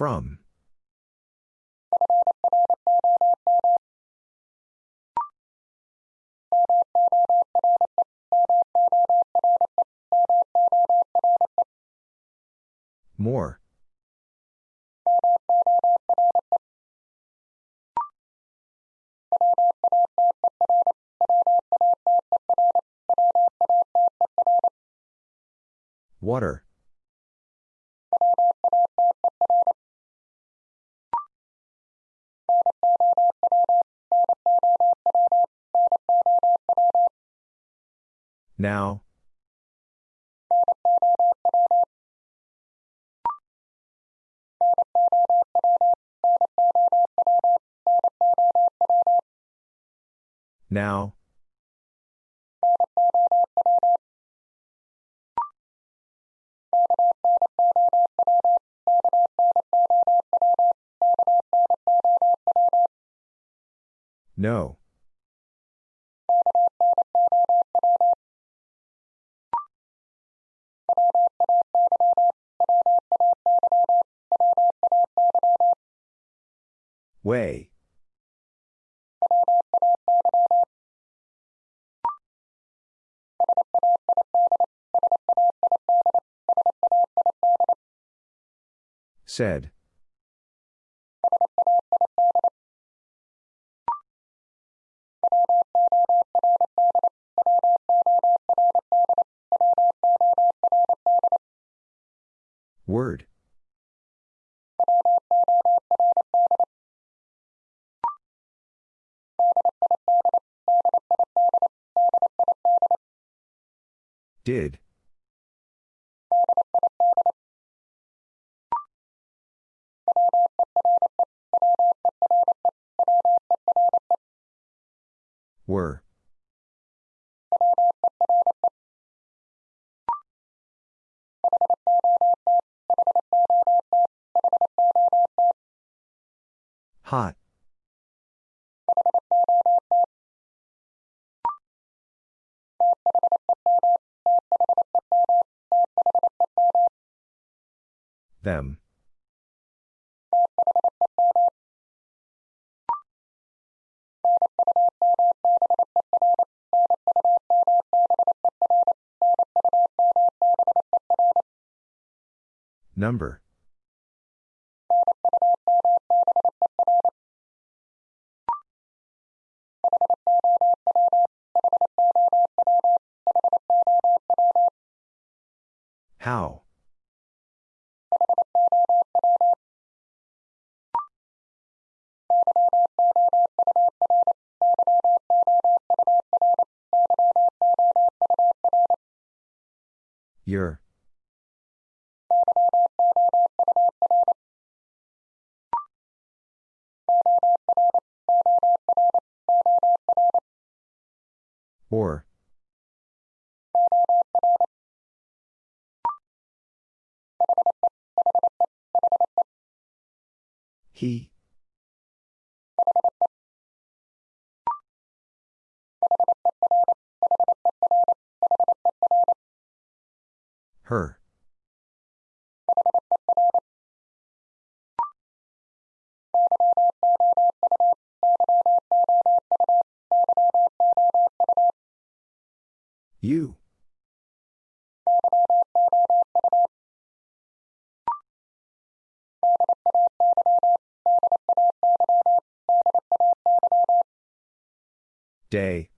From. More. Now. Said. Word. Did. Number. Her. You. Day.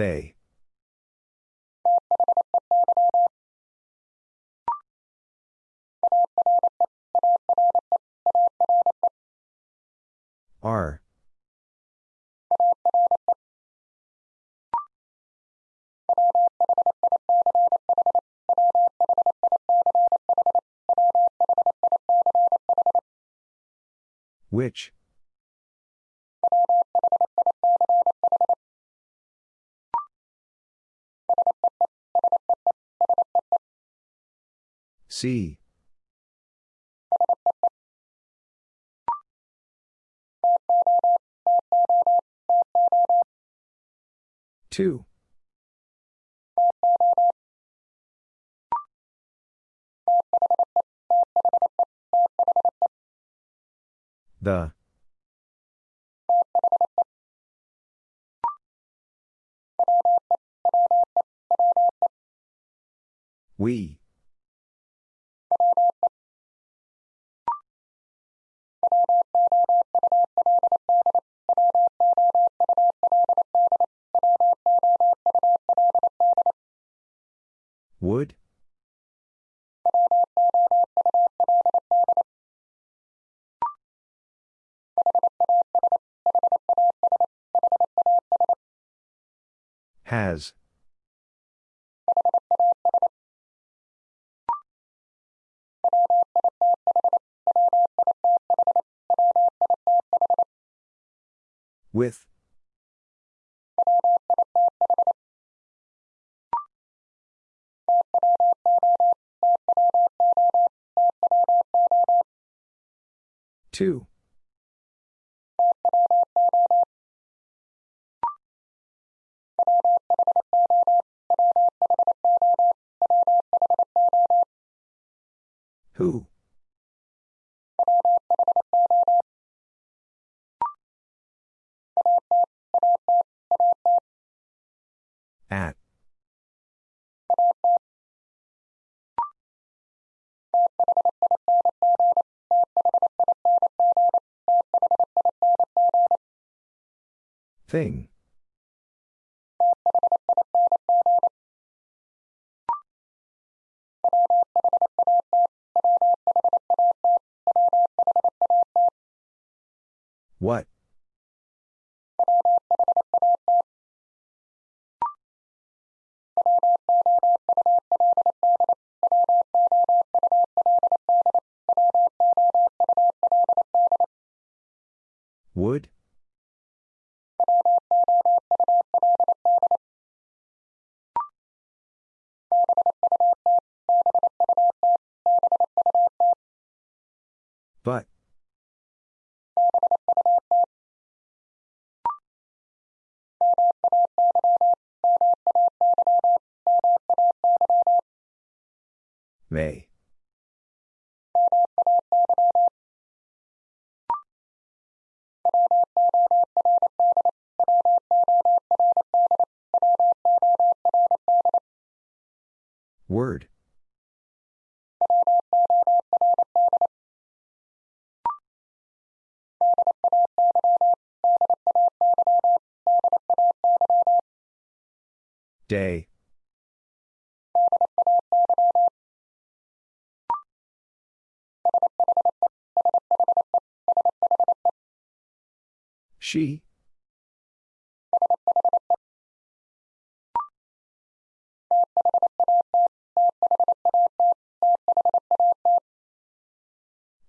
They. Which? See. Two. The. We. With. Two. Thing. What? But. May. Word. Day. She.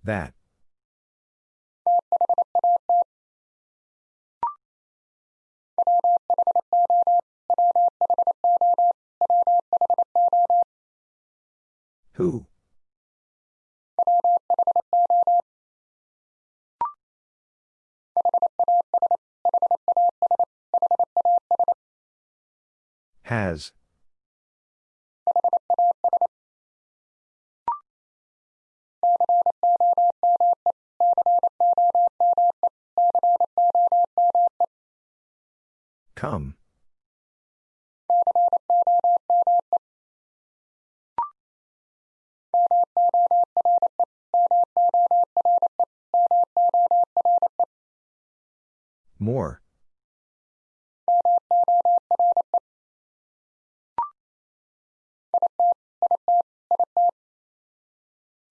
That. Who? Has. Come. More.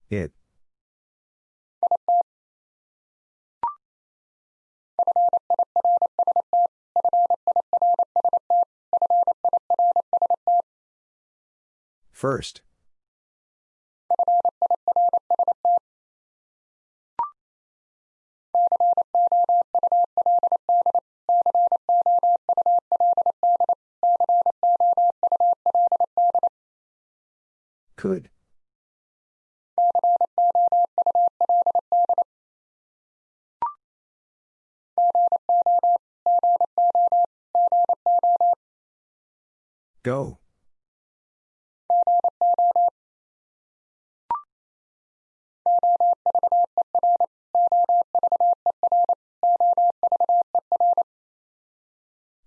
It. First. Could. Go.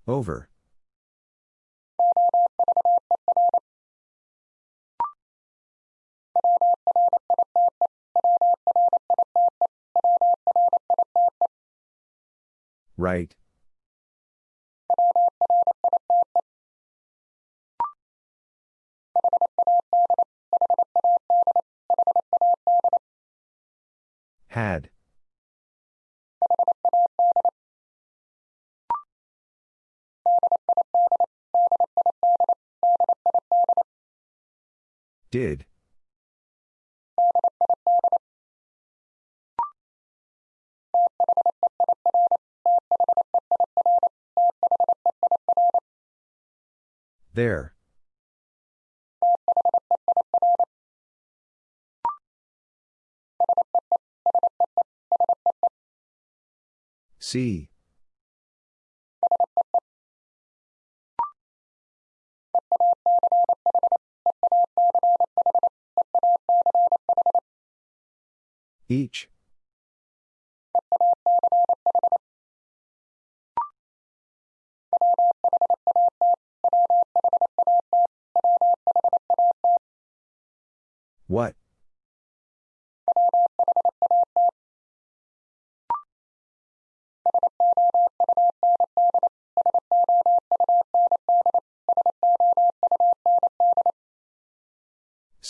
Over. Right. Had. Did. There. See. Each.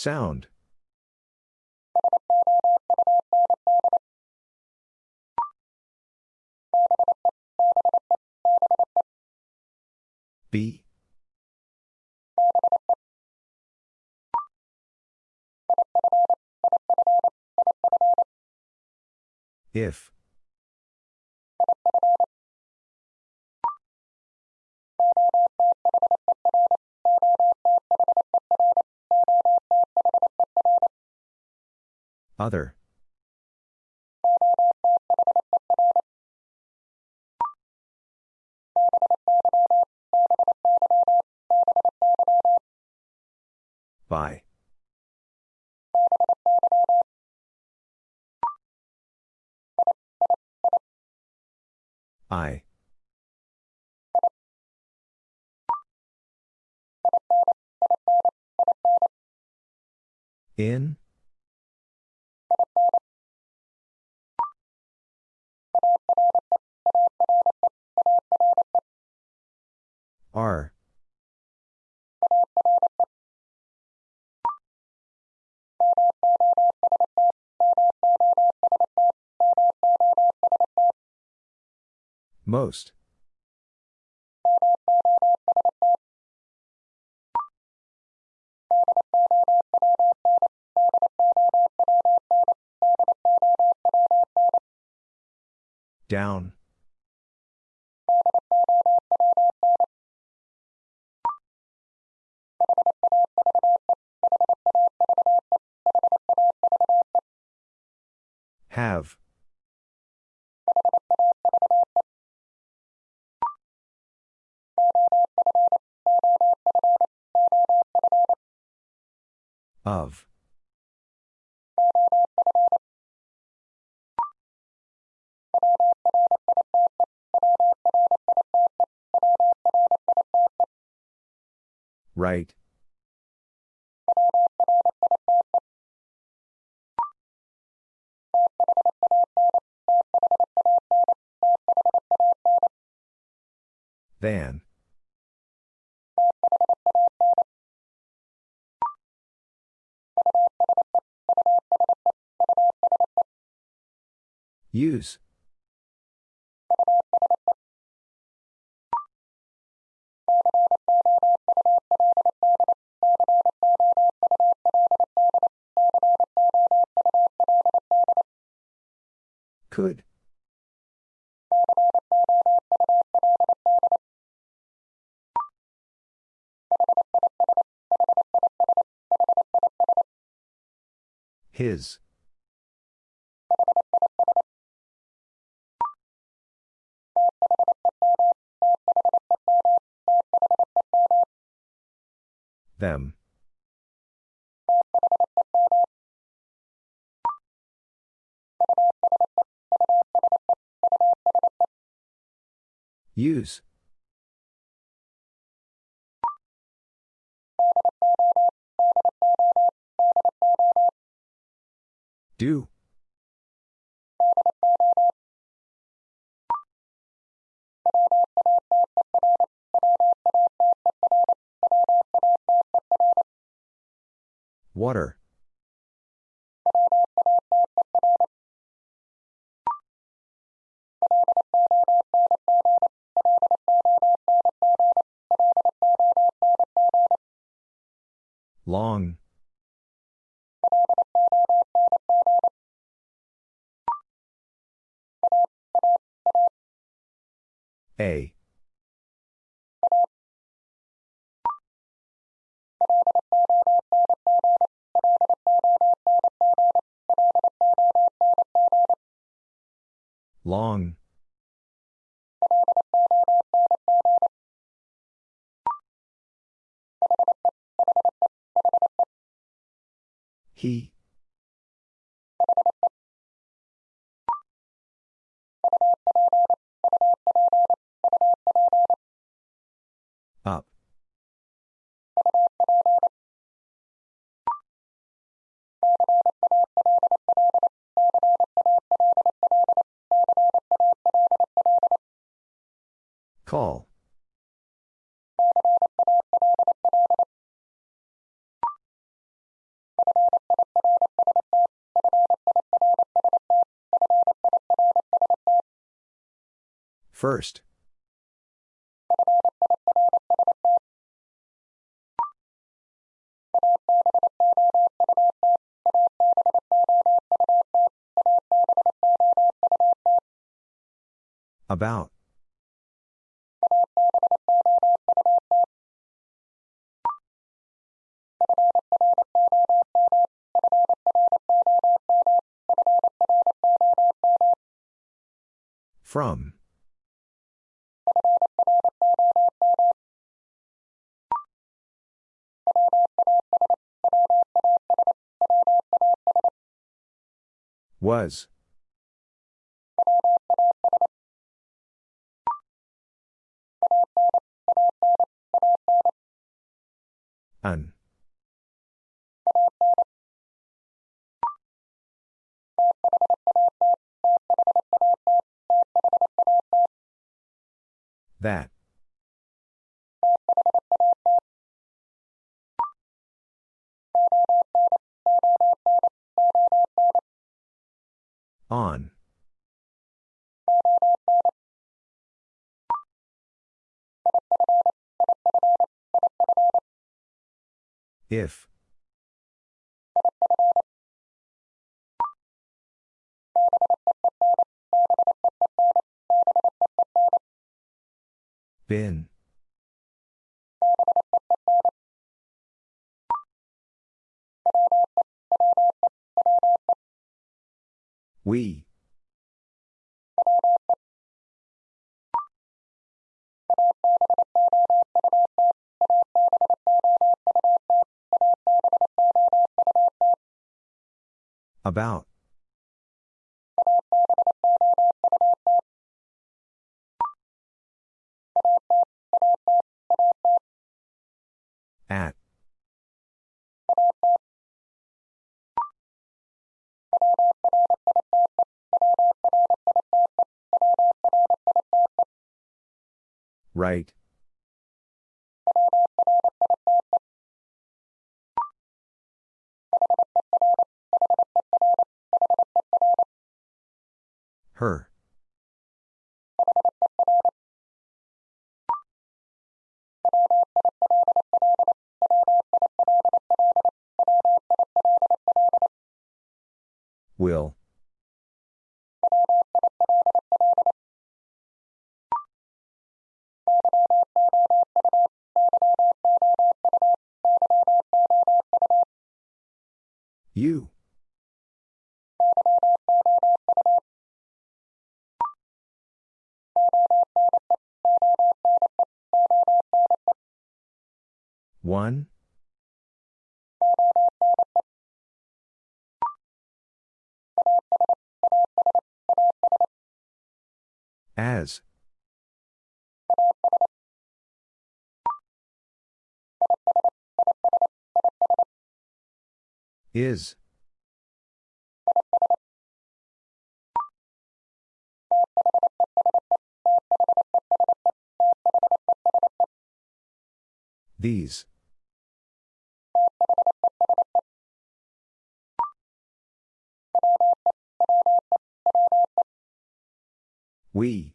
Sound. B. If. Other. By. I. In? R. Most. Down. Have. Of. Right. Than. Use. Could. His. Them. Use. Do. First. About. From. Was. If. Been. We. About. At. Right. Her. Will. You. One. As. Is. These. We.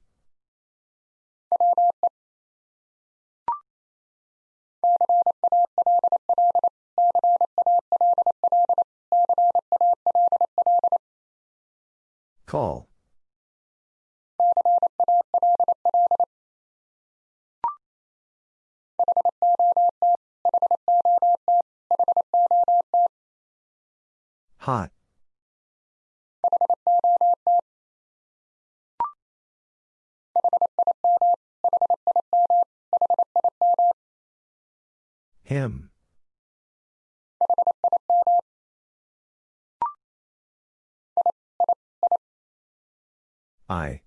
Call. Hot. Him. I.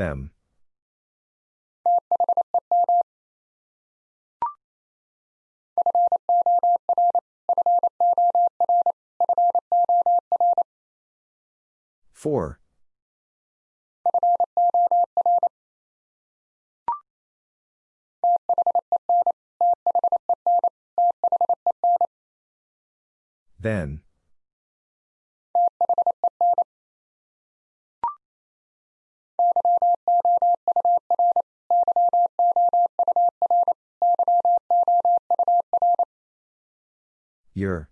Them. Four. Then. Your.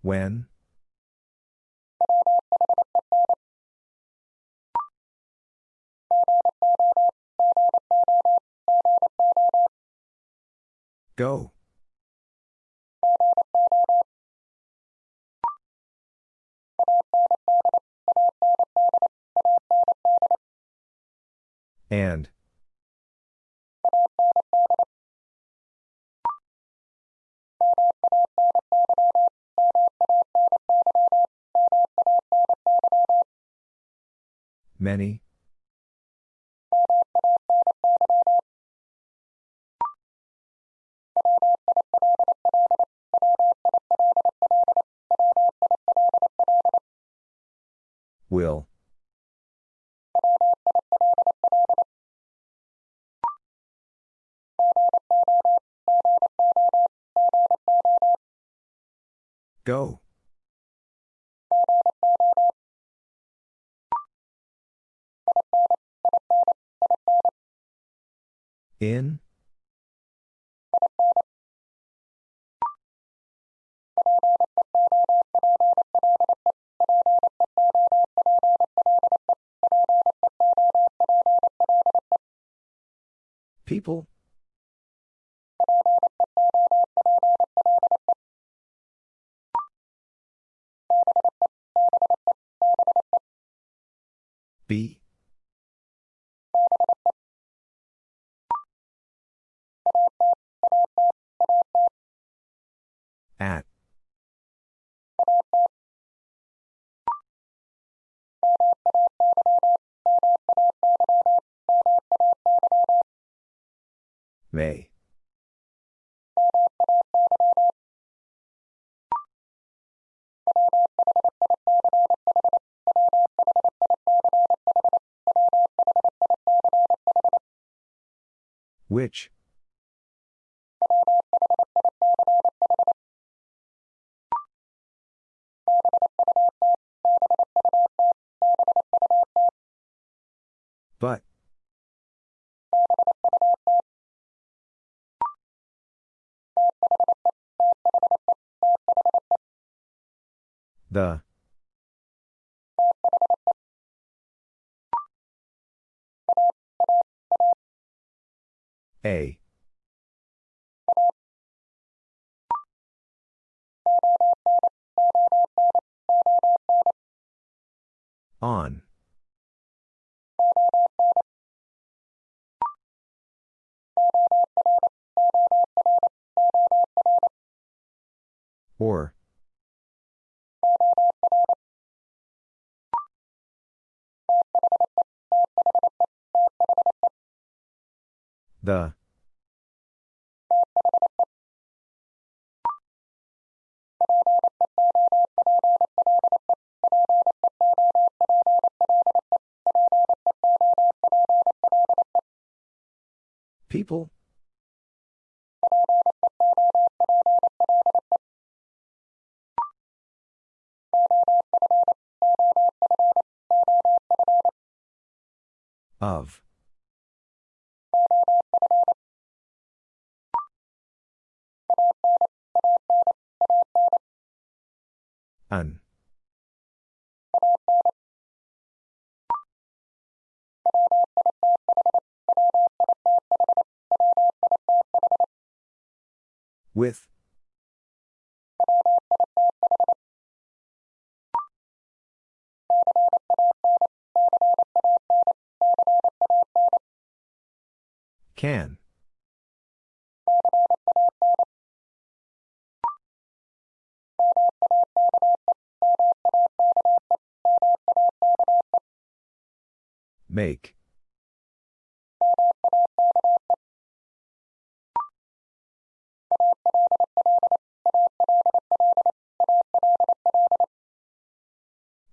When? Go. And. Many. Will. Go. In? People? B? At. May. Which? But. The. A. On. Or. The. People? Of. With. Can. Make.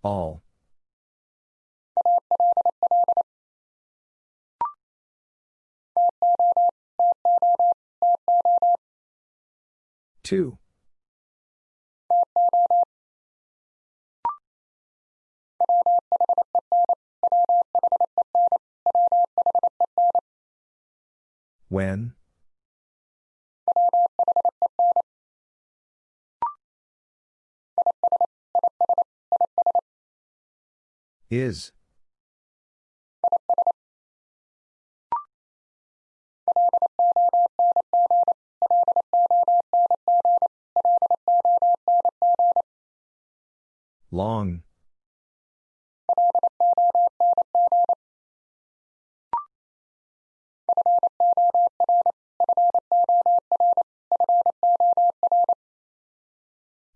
All. Two. When? Is. Long.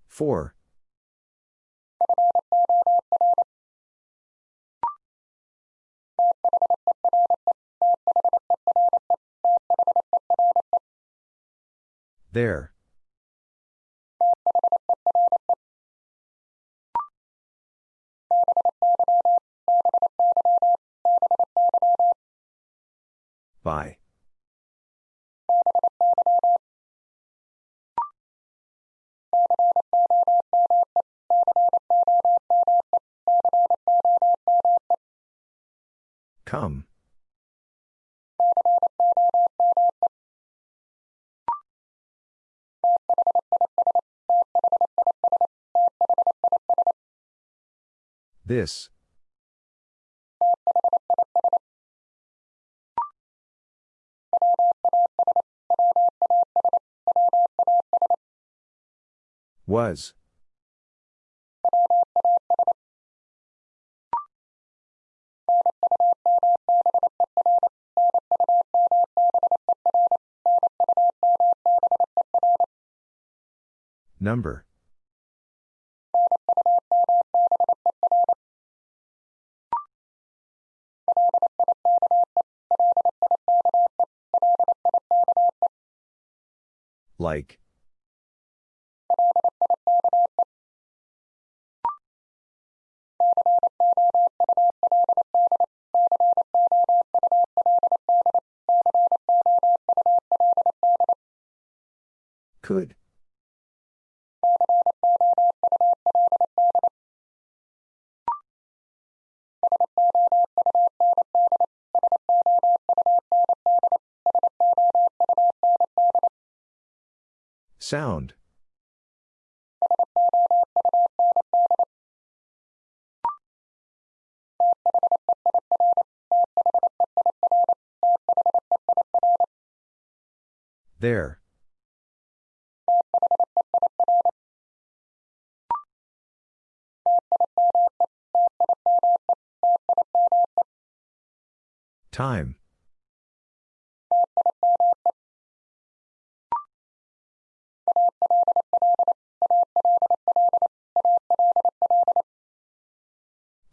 Four. There. By. This. Was. Number. Like. Could. Sound. There. Time.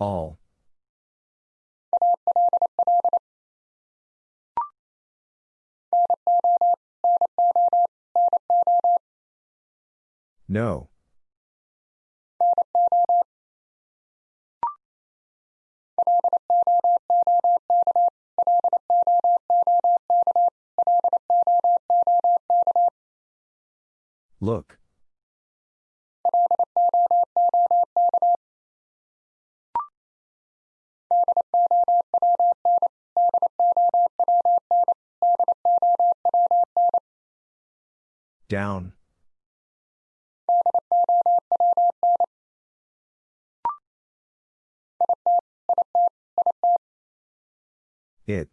All. No. Down. It.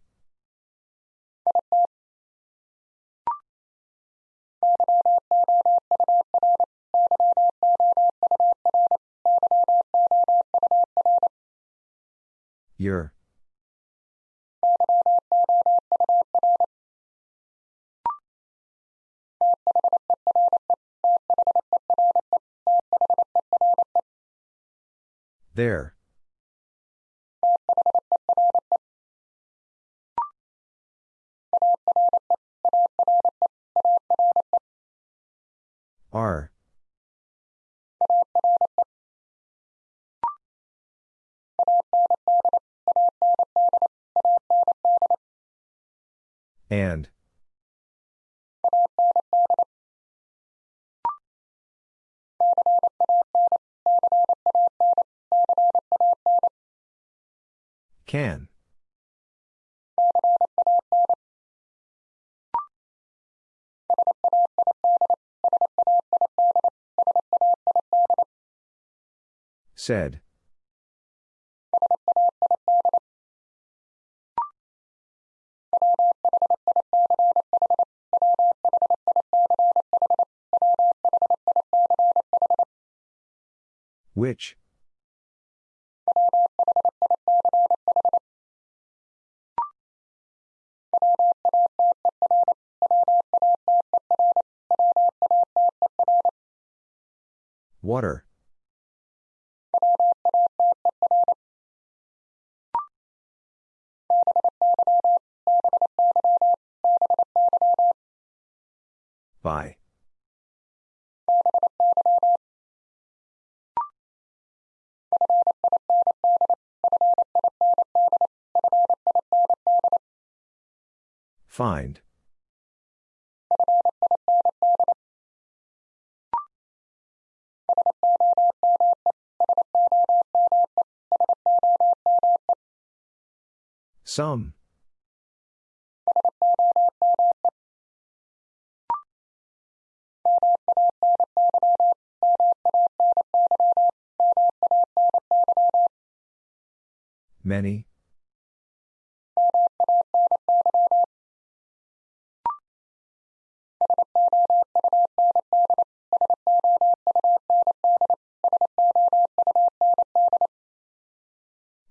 Your. There. Are. And. Said. Which? By. Find. Some. Many.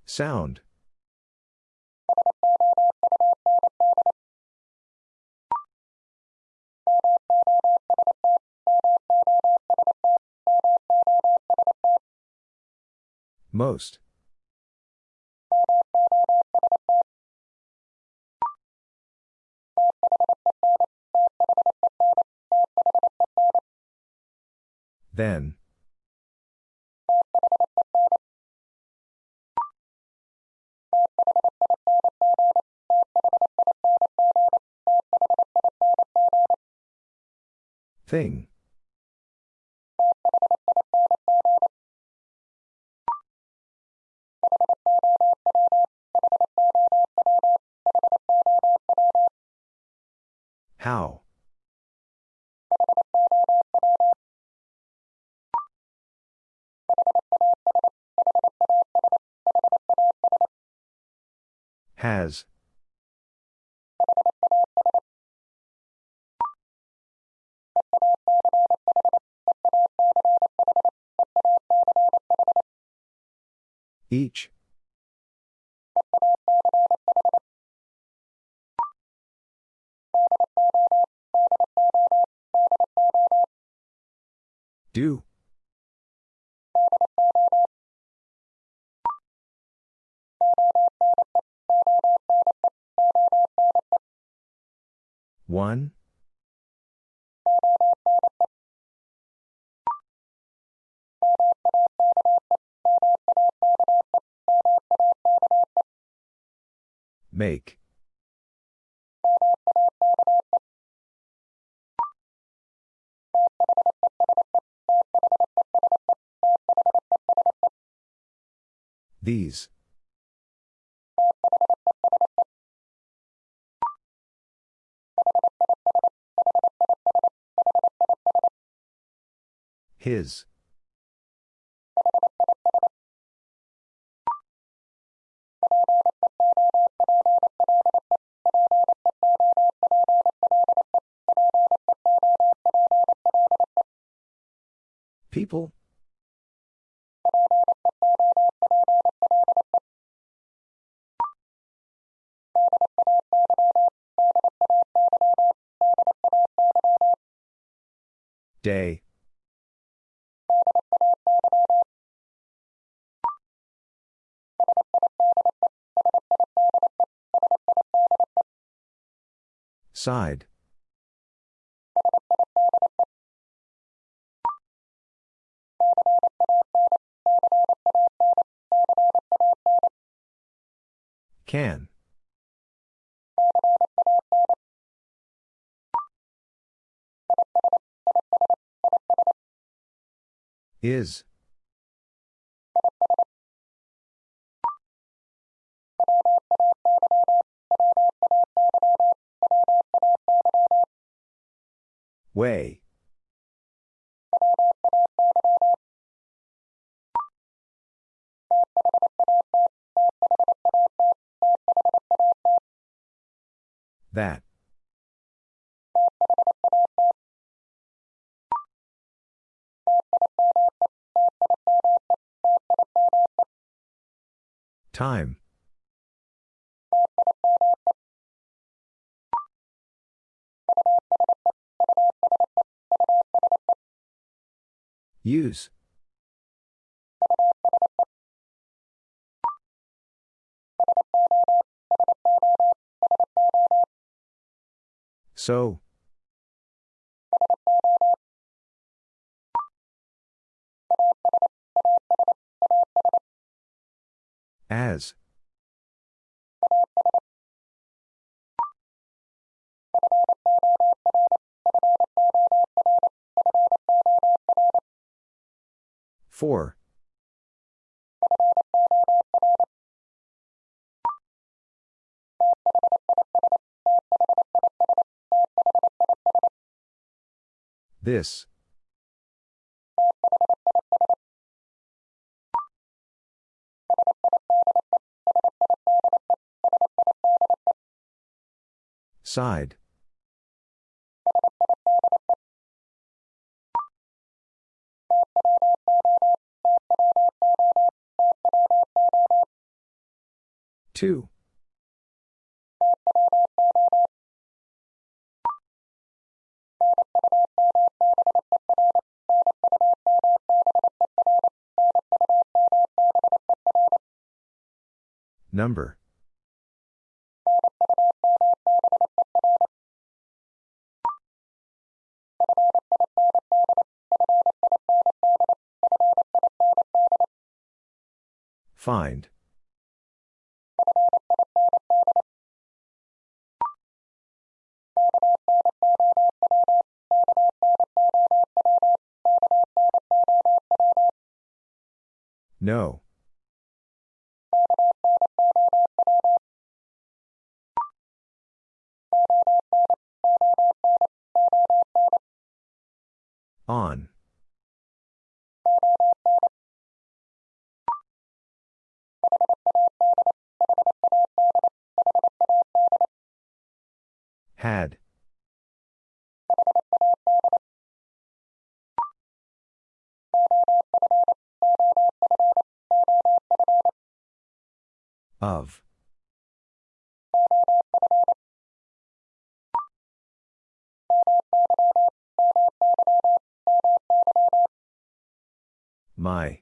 Sound. Most. Then. Thing. Each. Do. One. Make. These. His. People? Day. Side. Can. Is. Way. That. Time. Use. So. As. Four. This. Side. Two. Number. Find. No. On. Had. Of. My.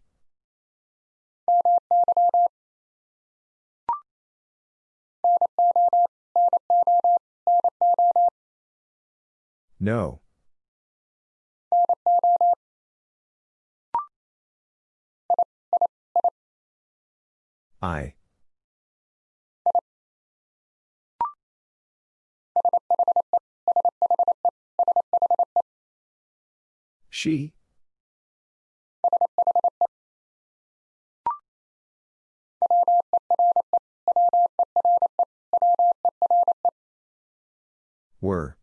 No. I. She? Were.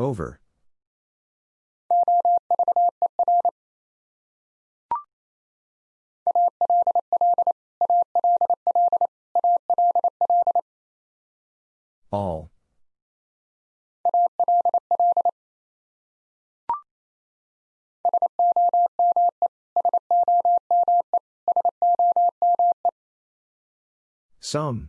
Over. All. Some.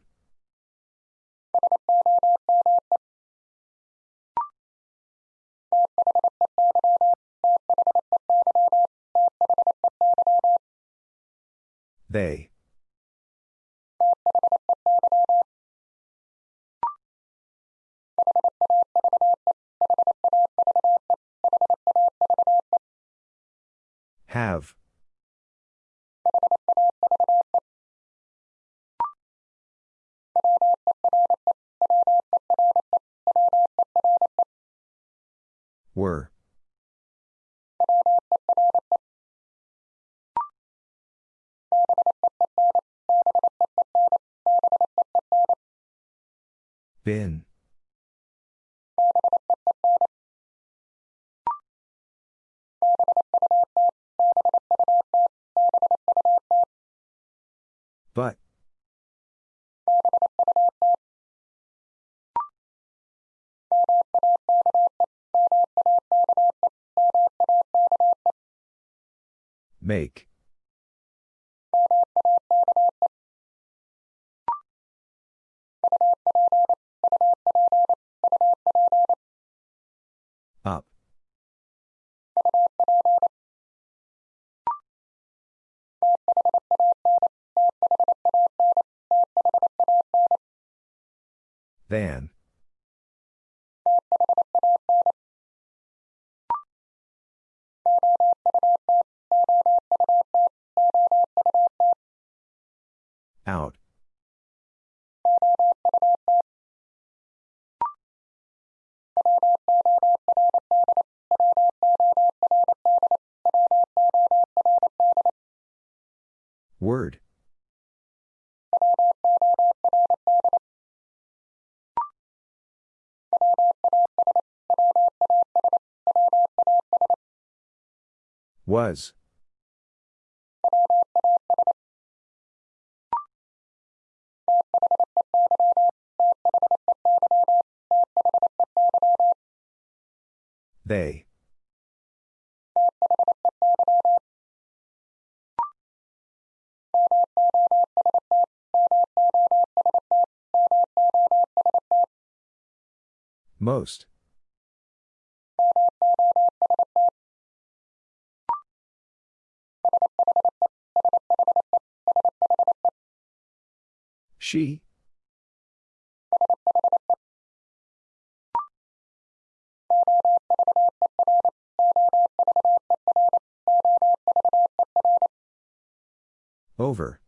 They. Have. Were. Been. But. Make. Up. Van. Out. Word. Was. They. Most. She? Over.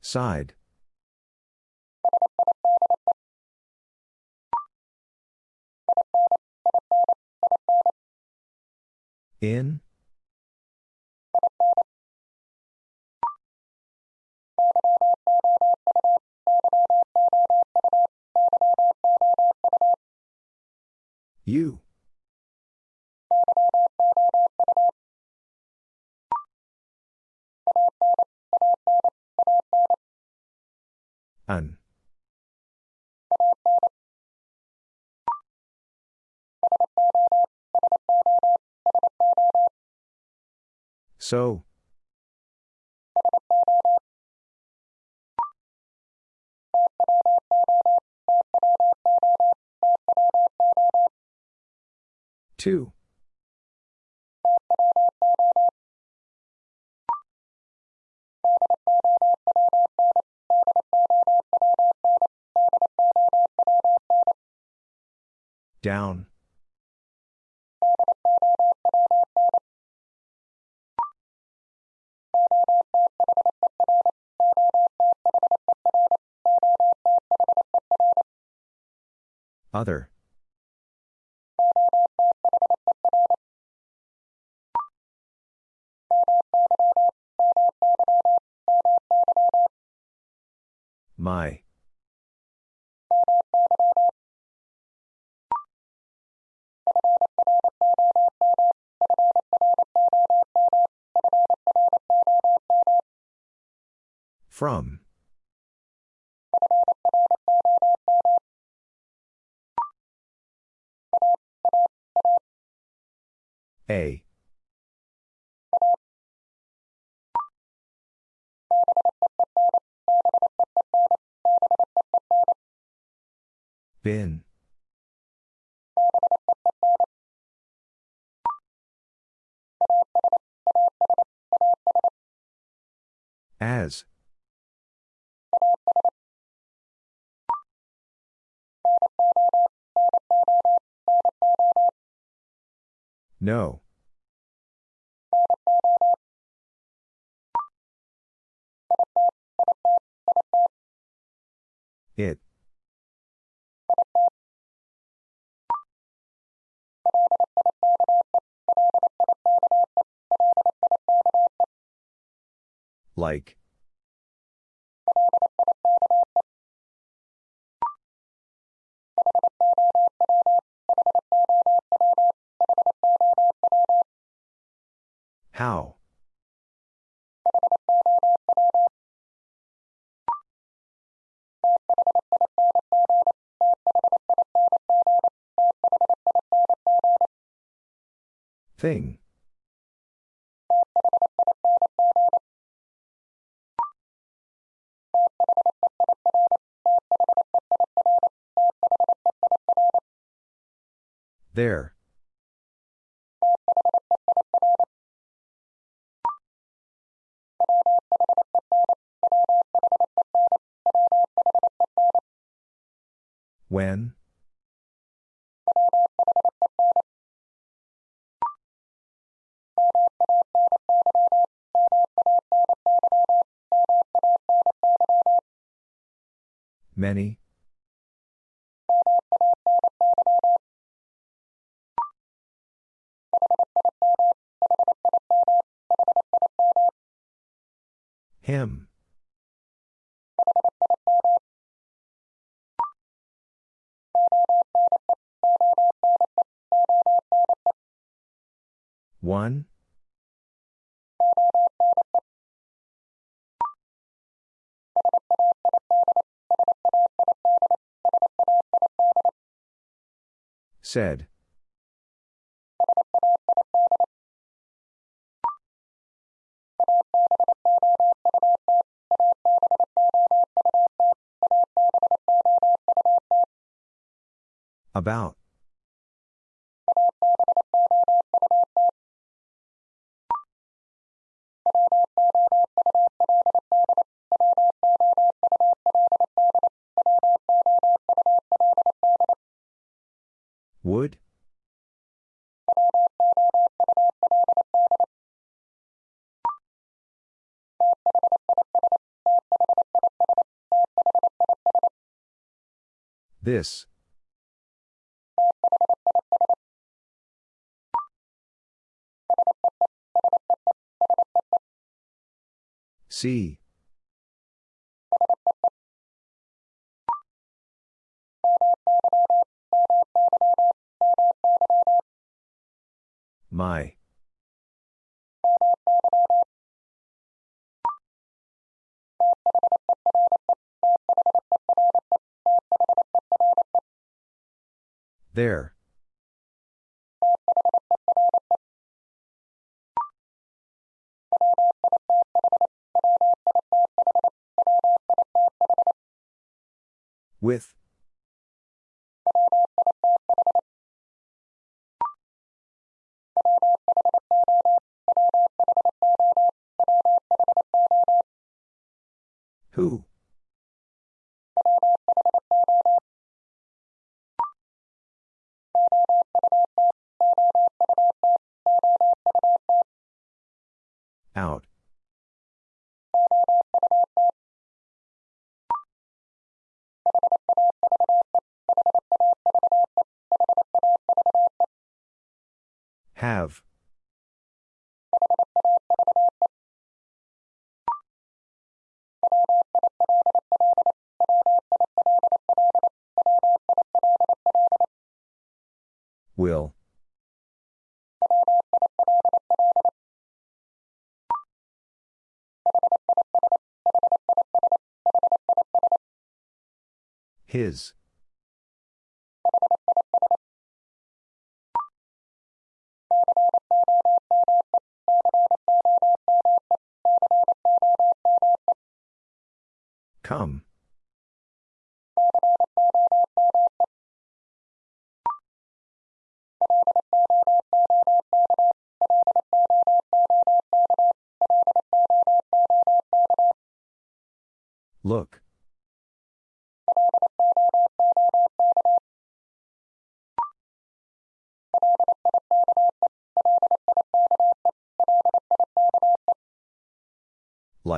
Side. You. An. So. Two. Down. Other. My. From. A. Bin. As. No. It. Like. How? Thing. There. When? Many? Him. One? Said. About. Would? This. See. My. There. With. His. Come. Look.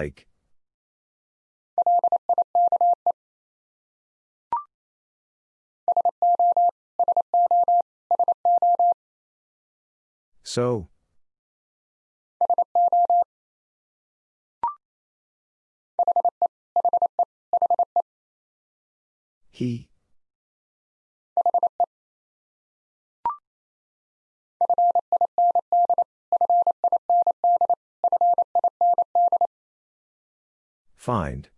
Like. So. He. Find.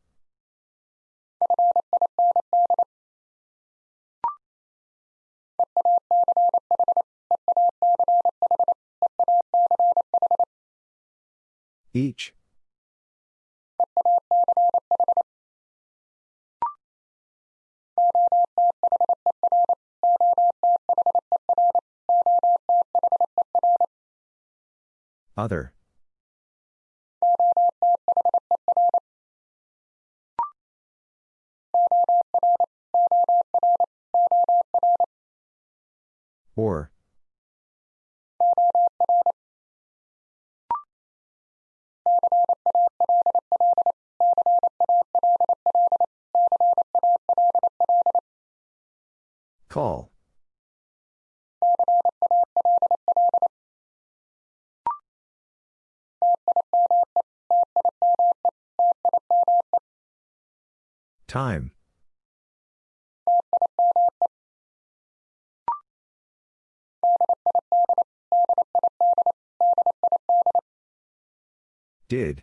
Each. Other. Time. Did.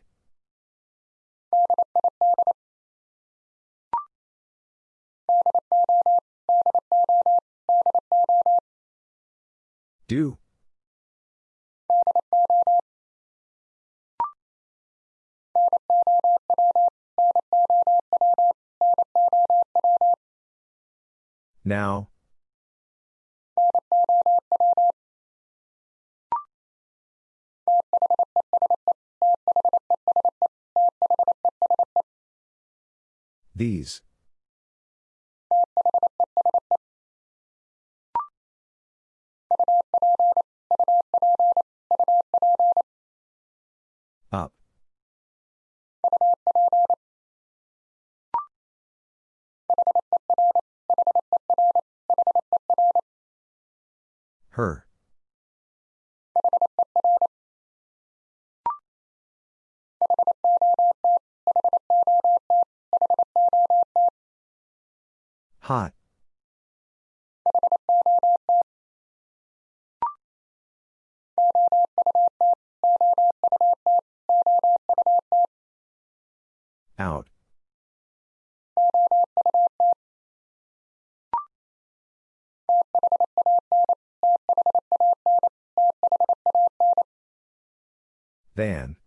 Do. Now. These. Out. Than.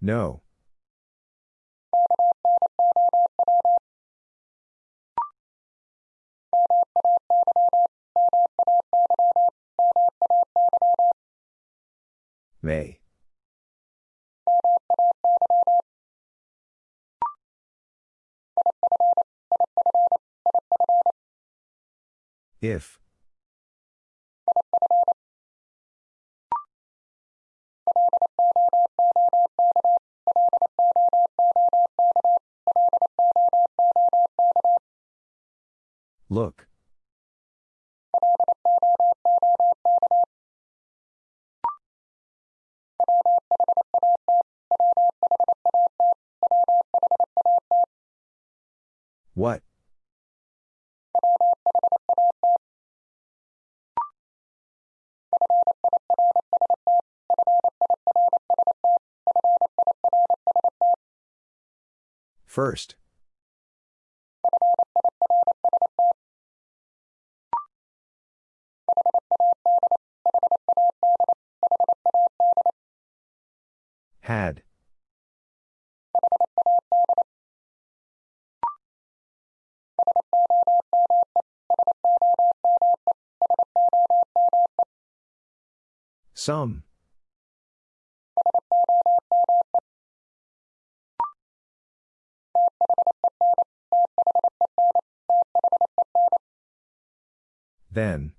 No. If. Look. First. Had. Some. Then.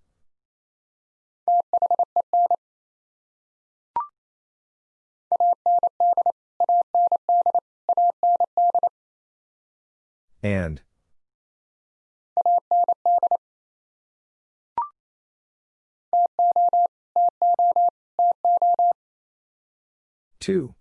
And. Two.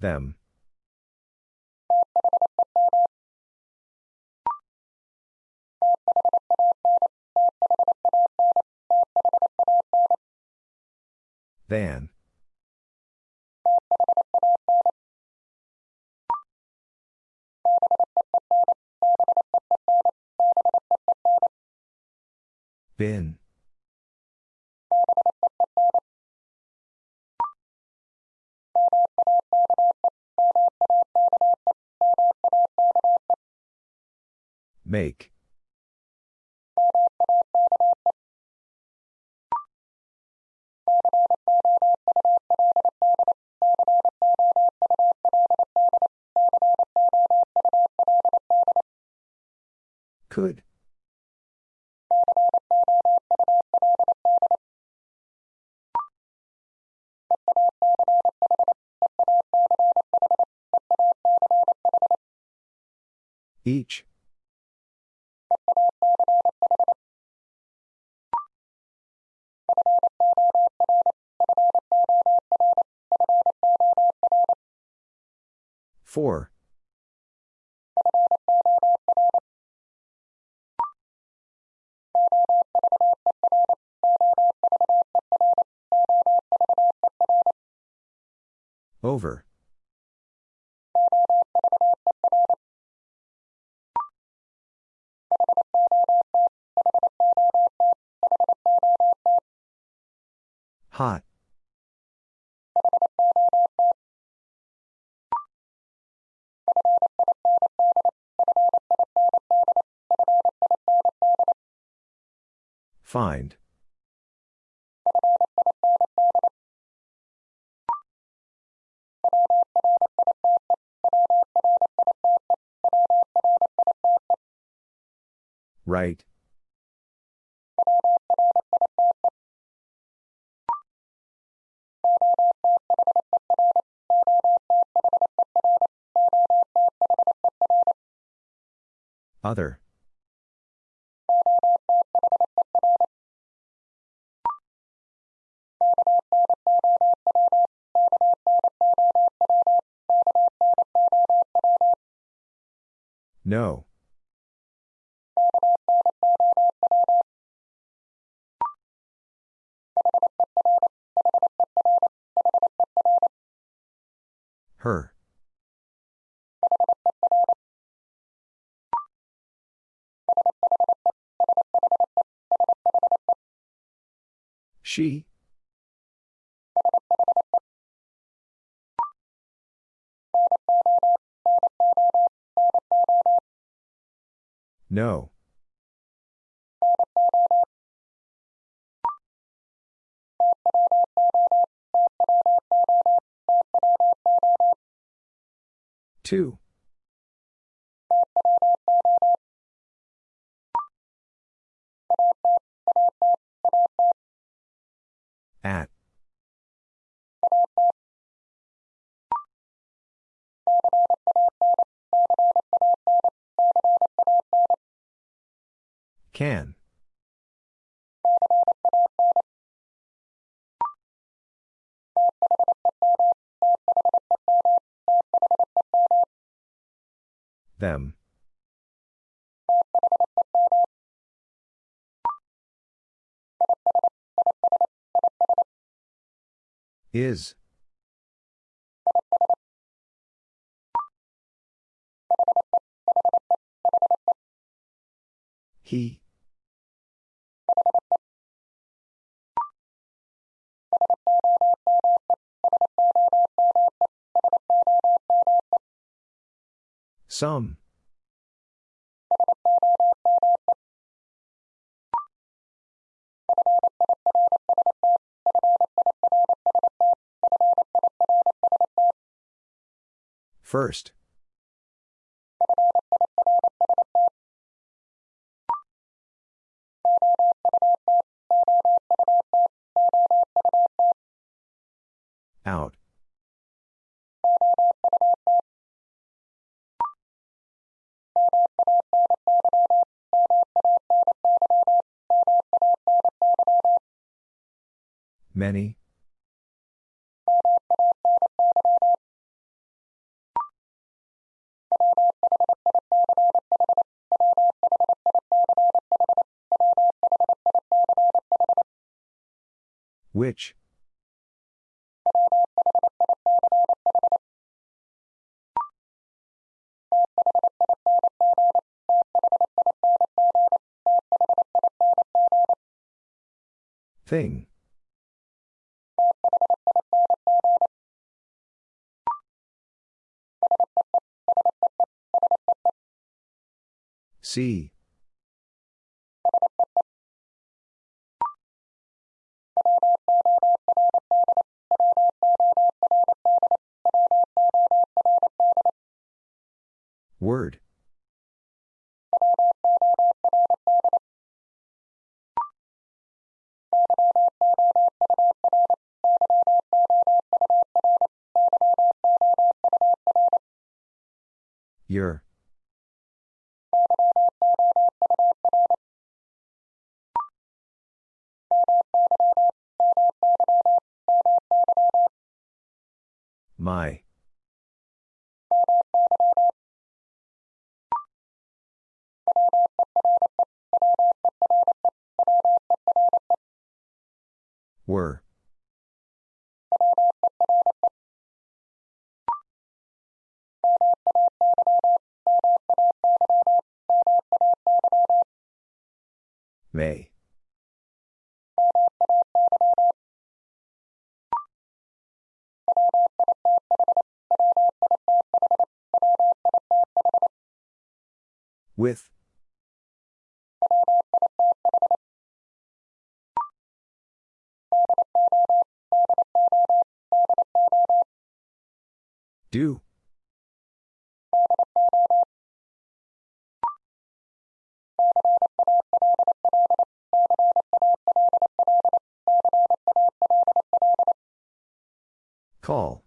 Them. Than. Bin. Make. Could. Each. Four. Over. Hot. Find. Right. Other. No. Her. She. No. Two. At. Can. Them. Is. He. Some. First. Out. Many. Which? Thing. See. Word. Your. My. Were. May. With. Do. Call.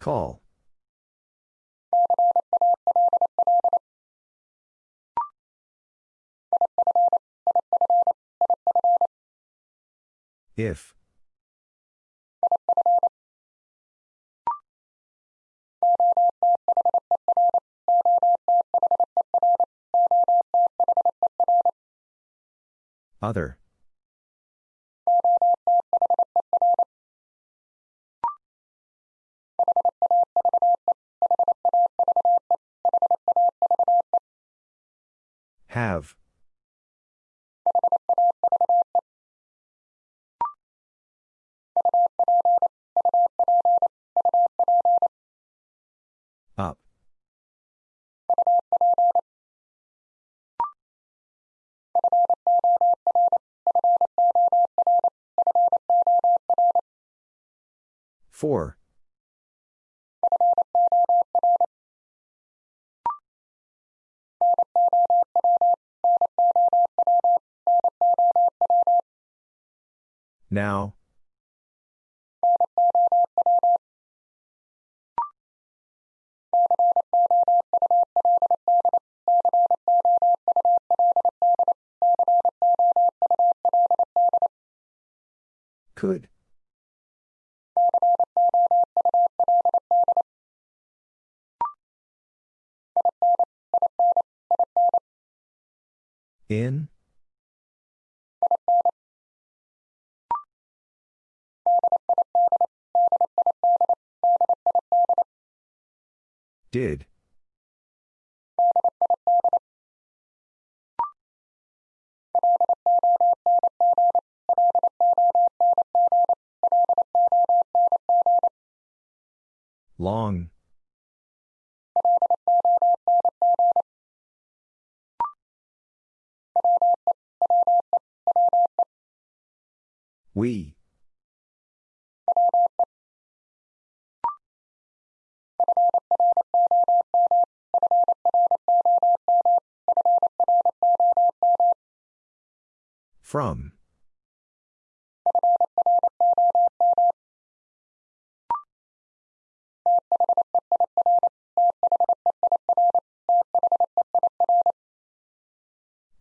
Call. If. Other. 4. 4. Now, Did. Long. From.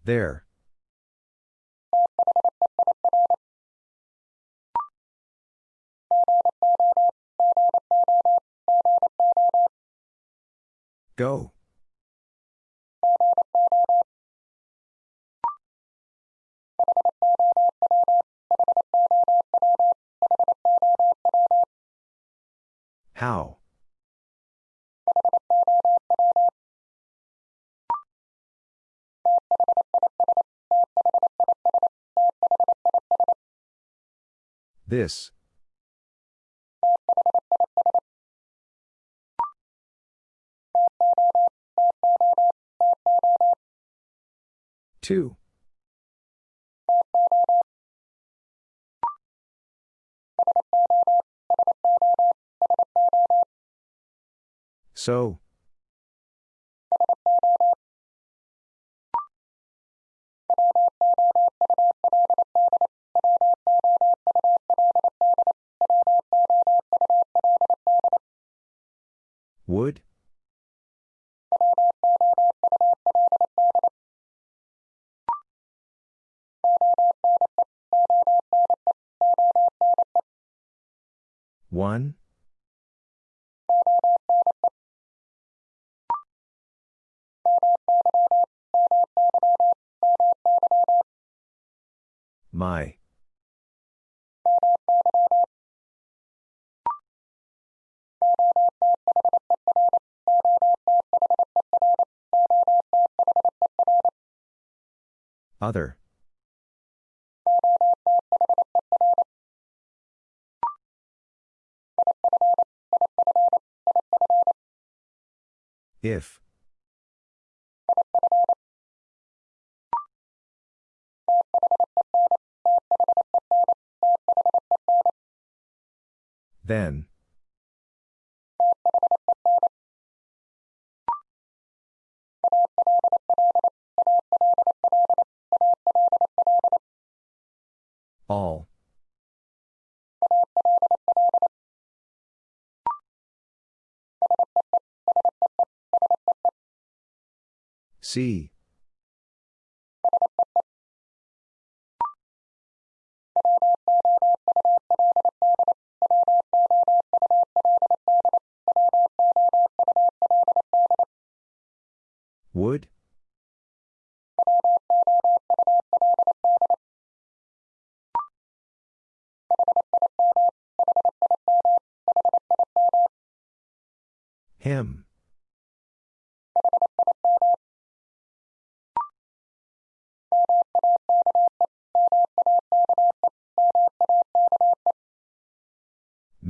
There. Go. This. Two. So. Other. If. Then. See. Would?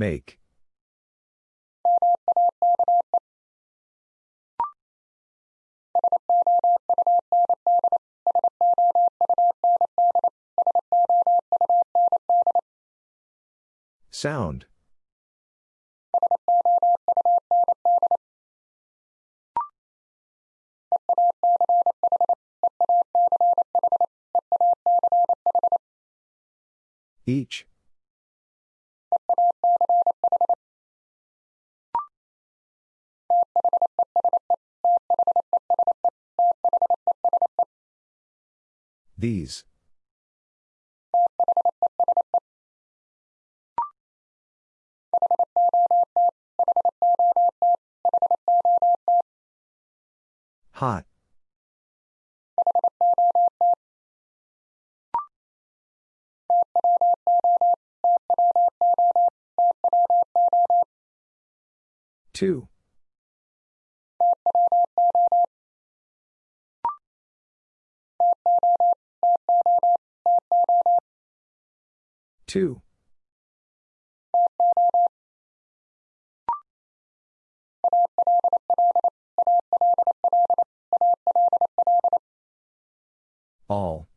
Make. Sound. Each. These. Hot. Two. Two. All.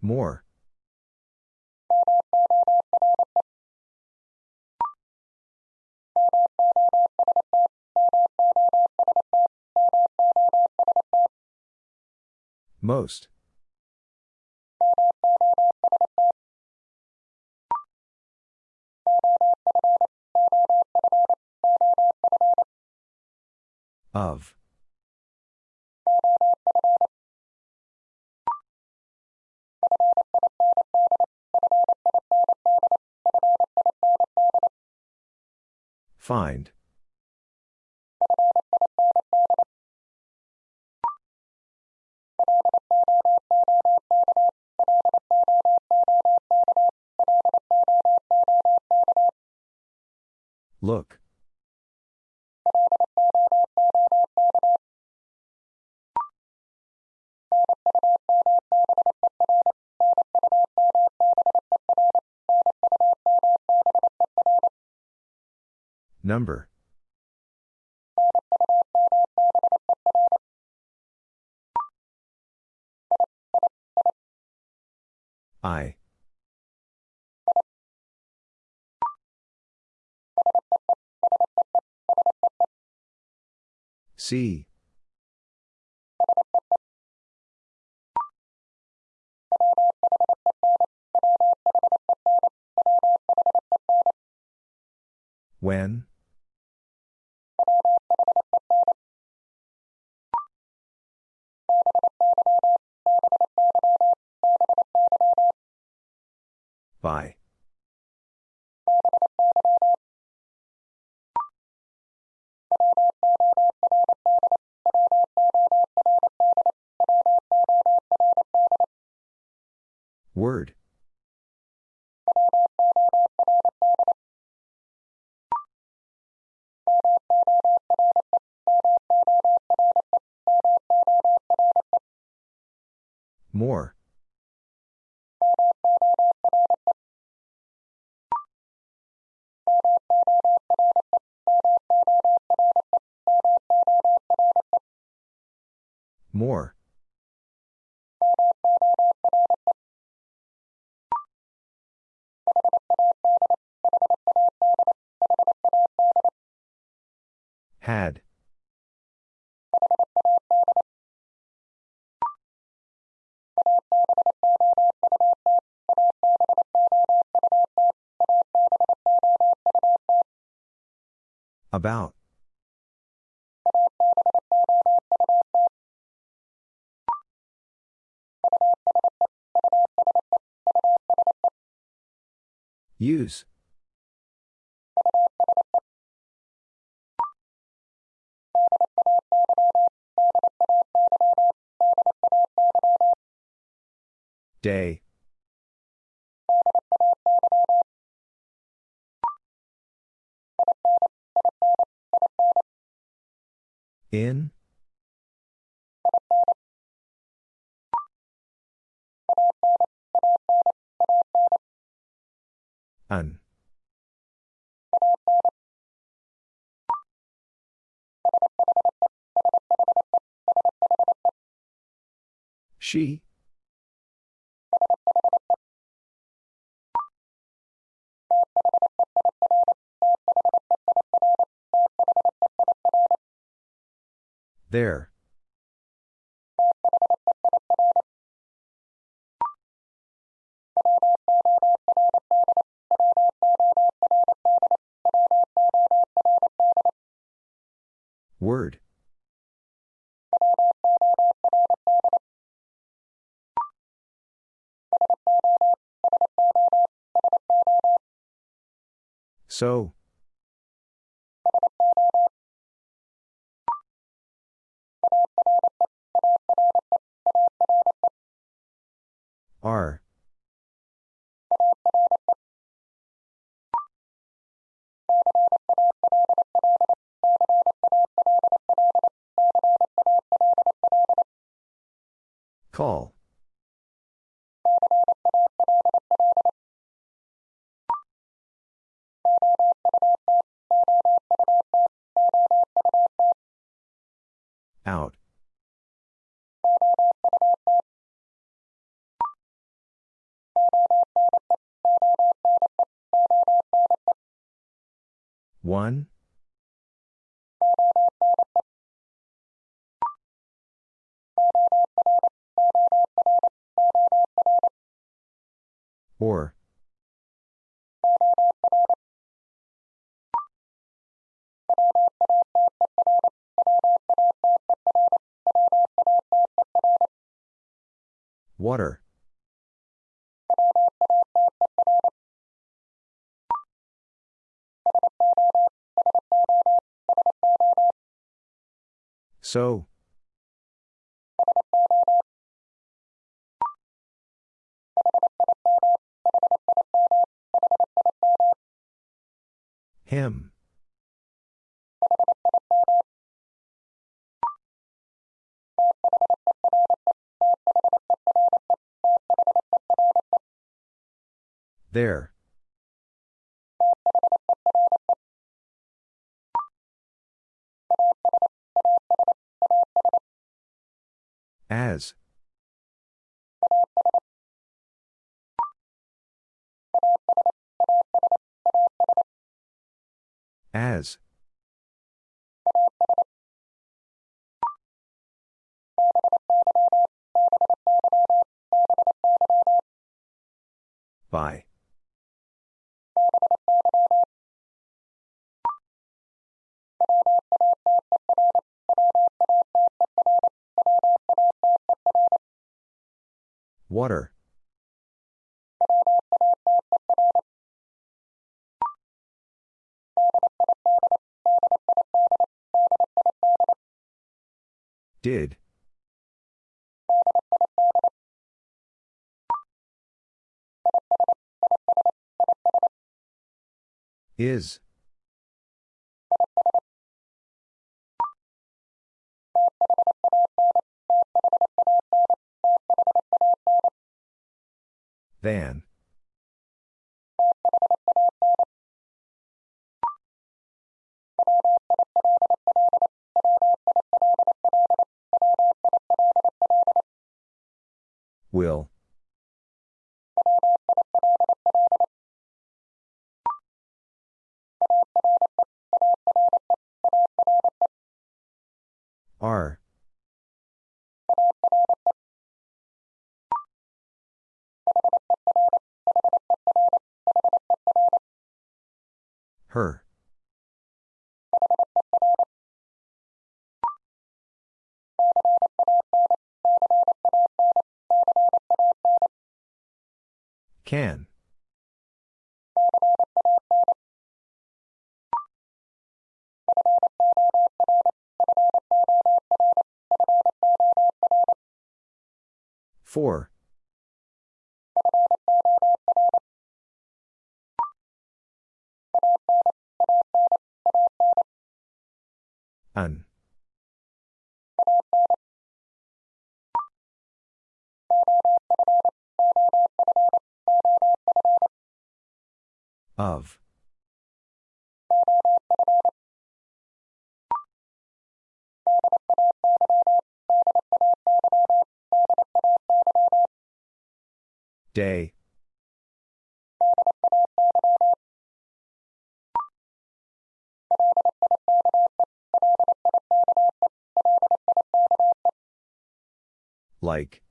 More. Most. Of. Find. See. When? By. Word. More. More. Had. About. Use. Day. In? An. She? There. So. So. Him. There. By. Water. Did. Is. Than. Will. Can. Four. An. Of. Day. Like.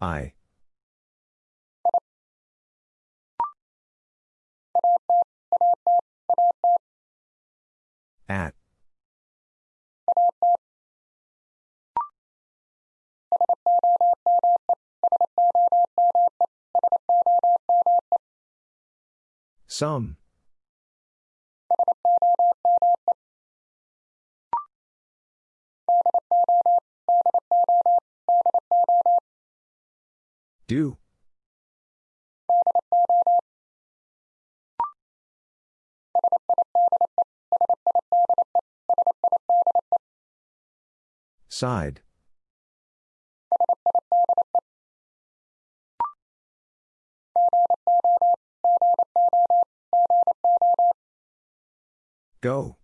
I. At. Some. Do. Side. Go.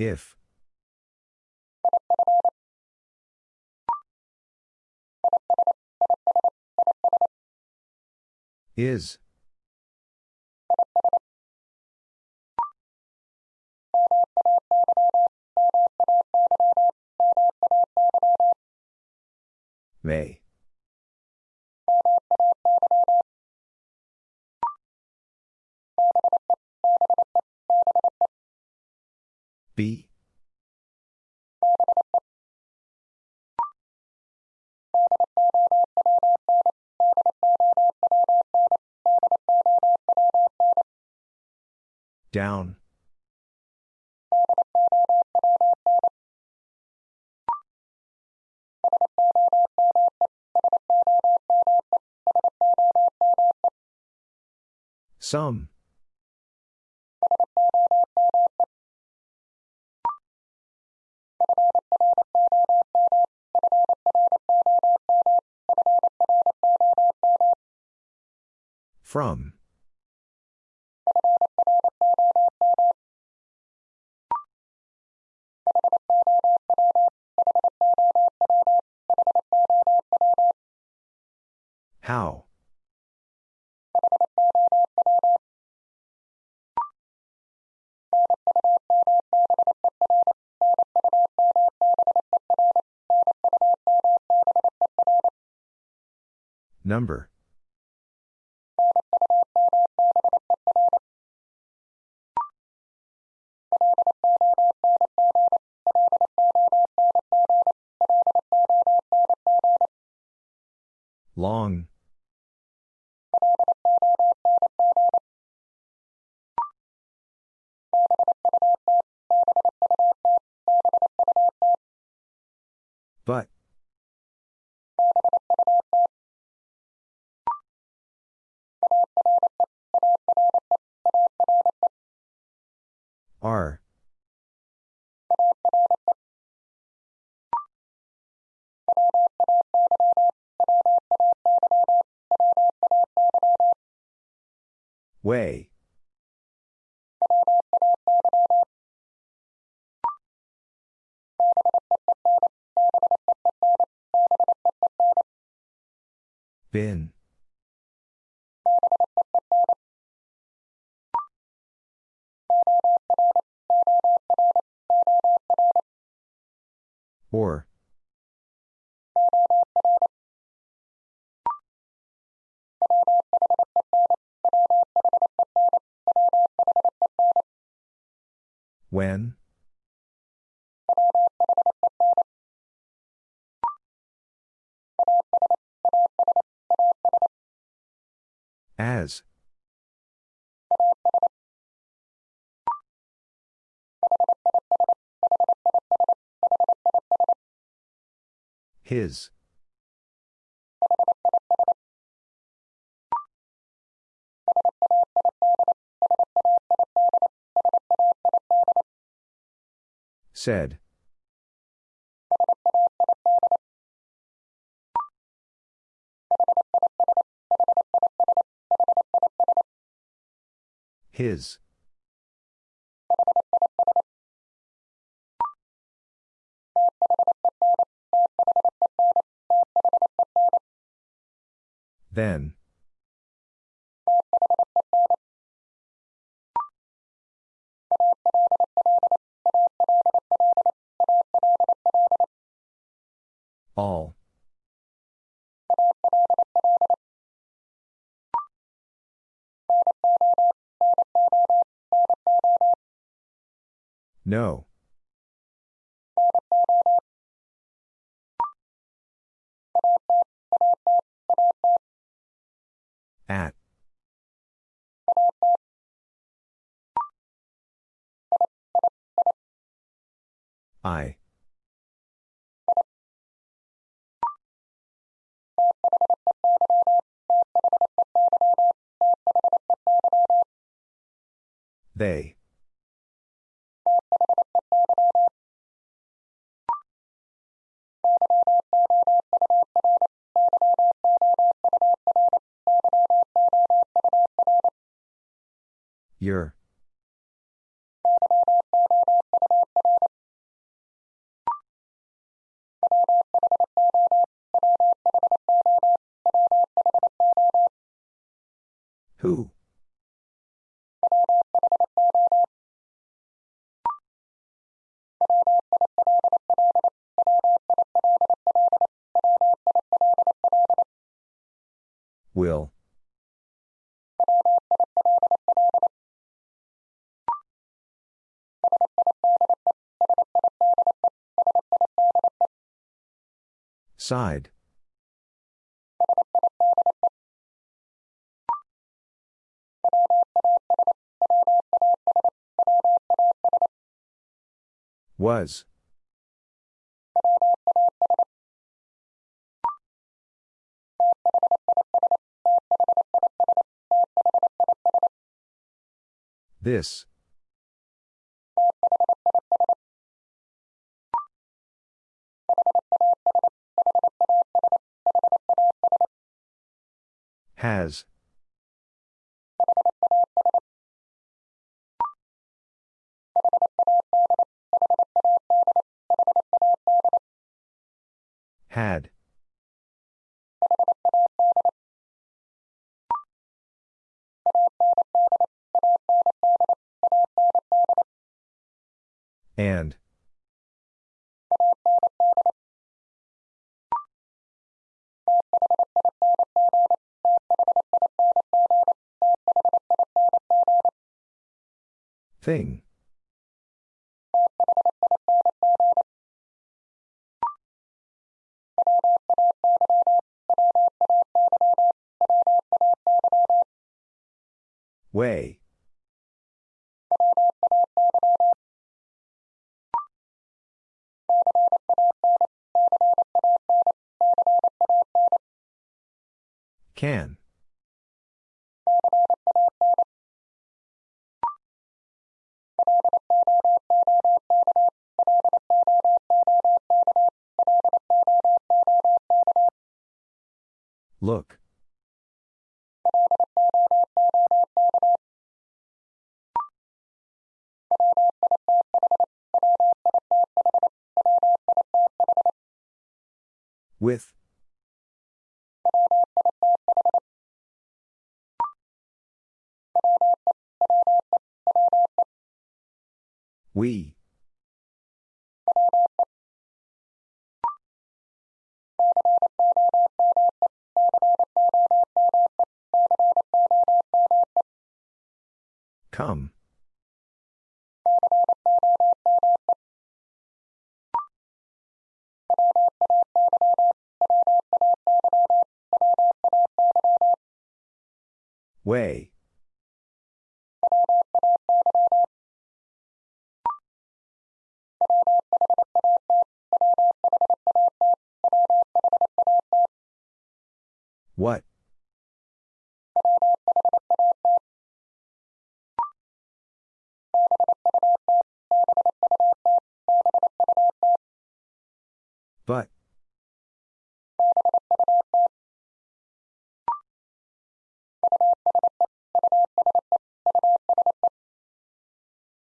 If. Is. May. Down. Some. From. How? Number. Long. His. Said. His. Then. All. No. At. I. They. Your. Side. Was. This. Has. Had. Thing. Way. What? But.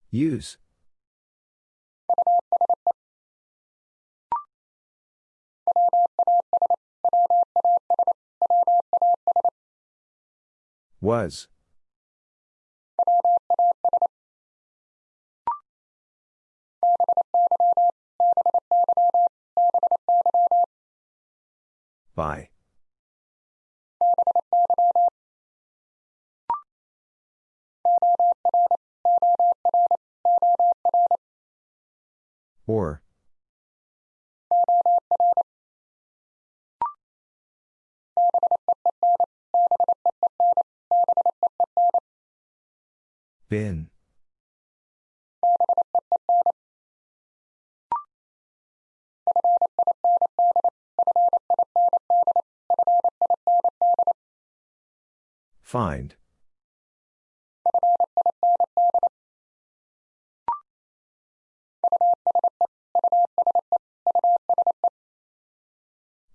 Use. Was. By. Find.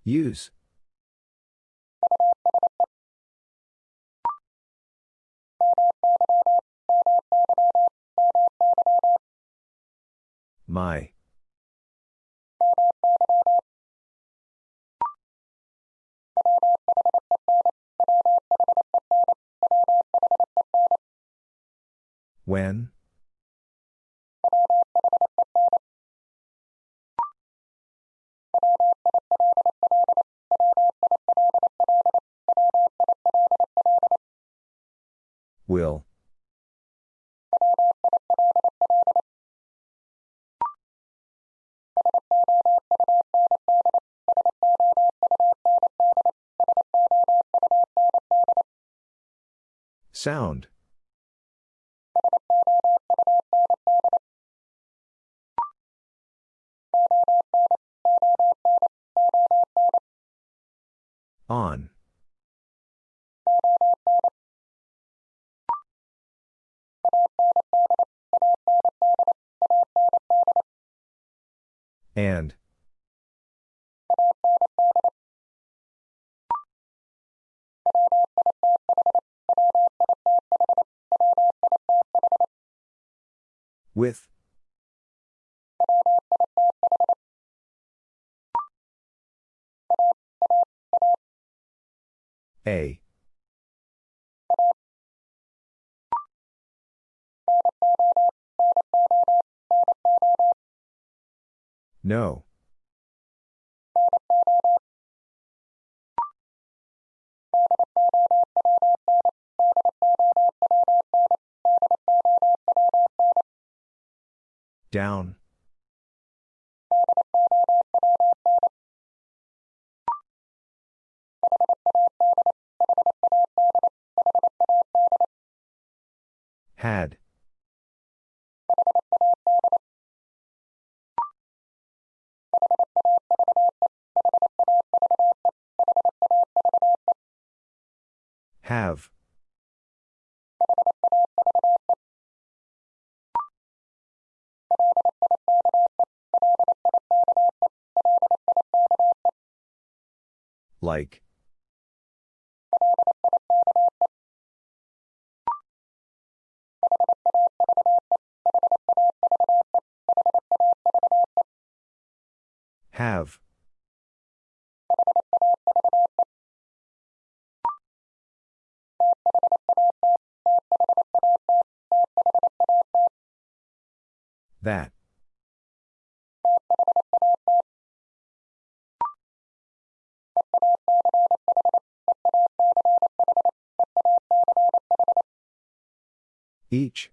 Use. My. When? Will. Sound. On. And. No. Down. Had. Have. Like. That. Each.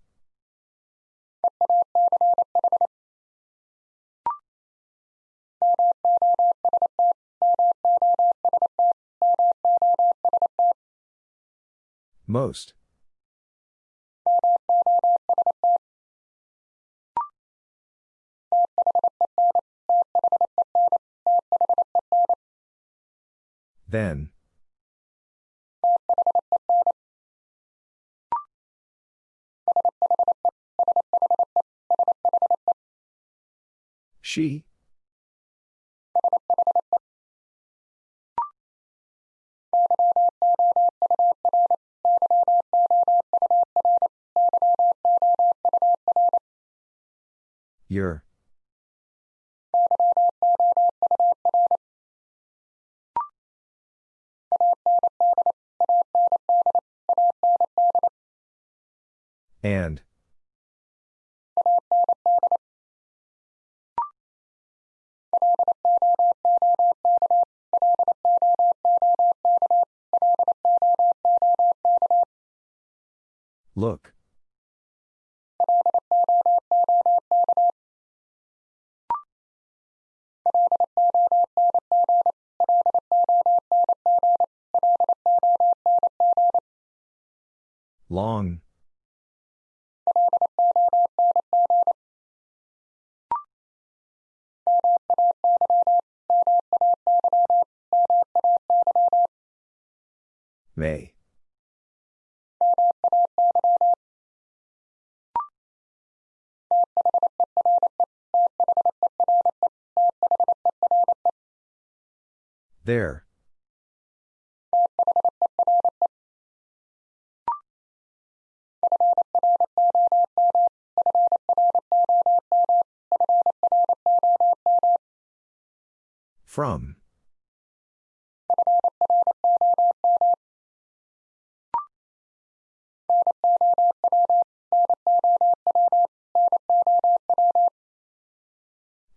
Most. Then. She. Your. And. There. From.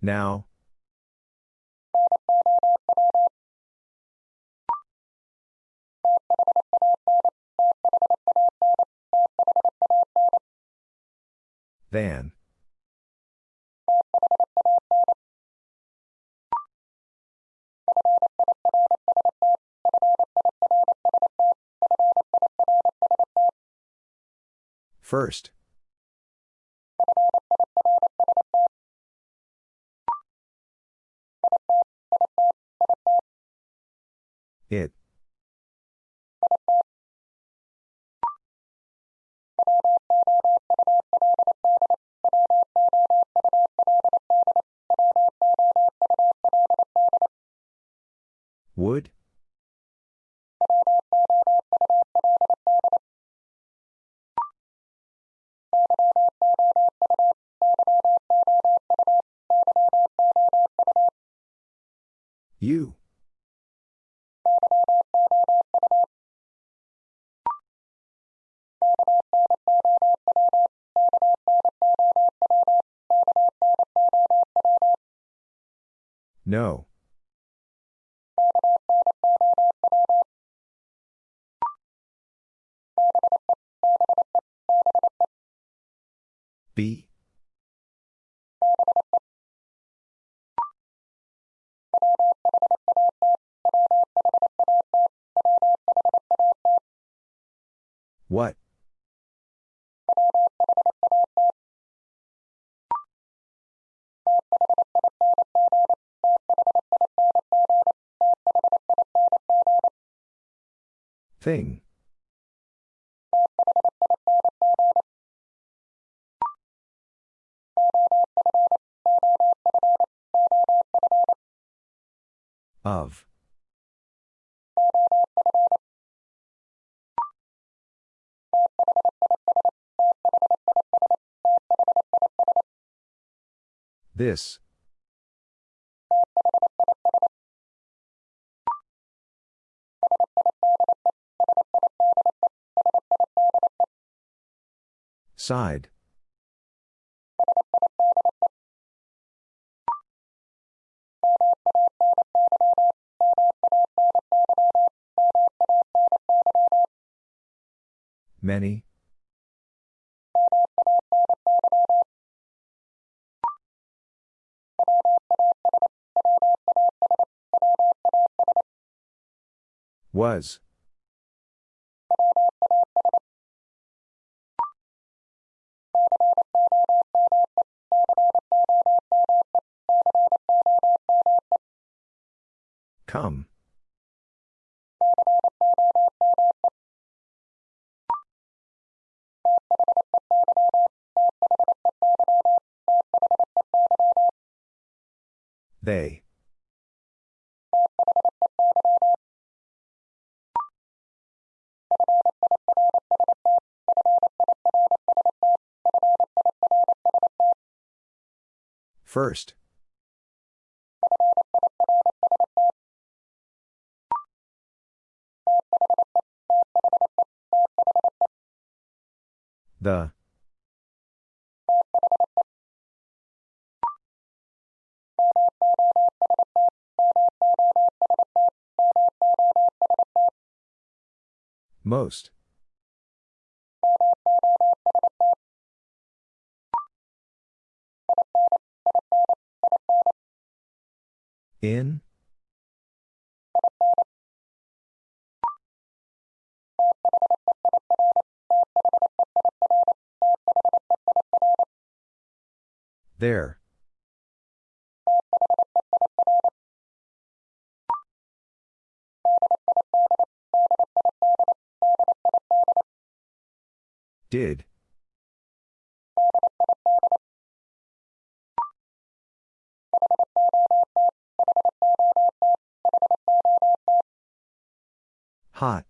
Now. Than. First. It. Would? You. No. B. What? Thing. Of. This. Side. Many. Was. Come. They. First. The. Most. In? There. Did. Hot.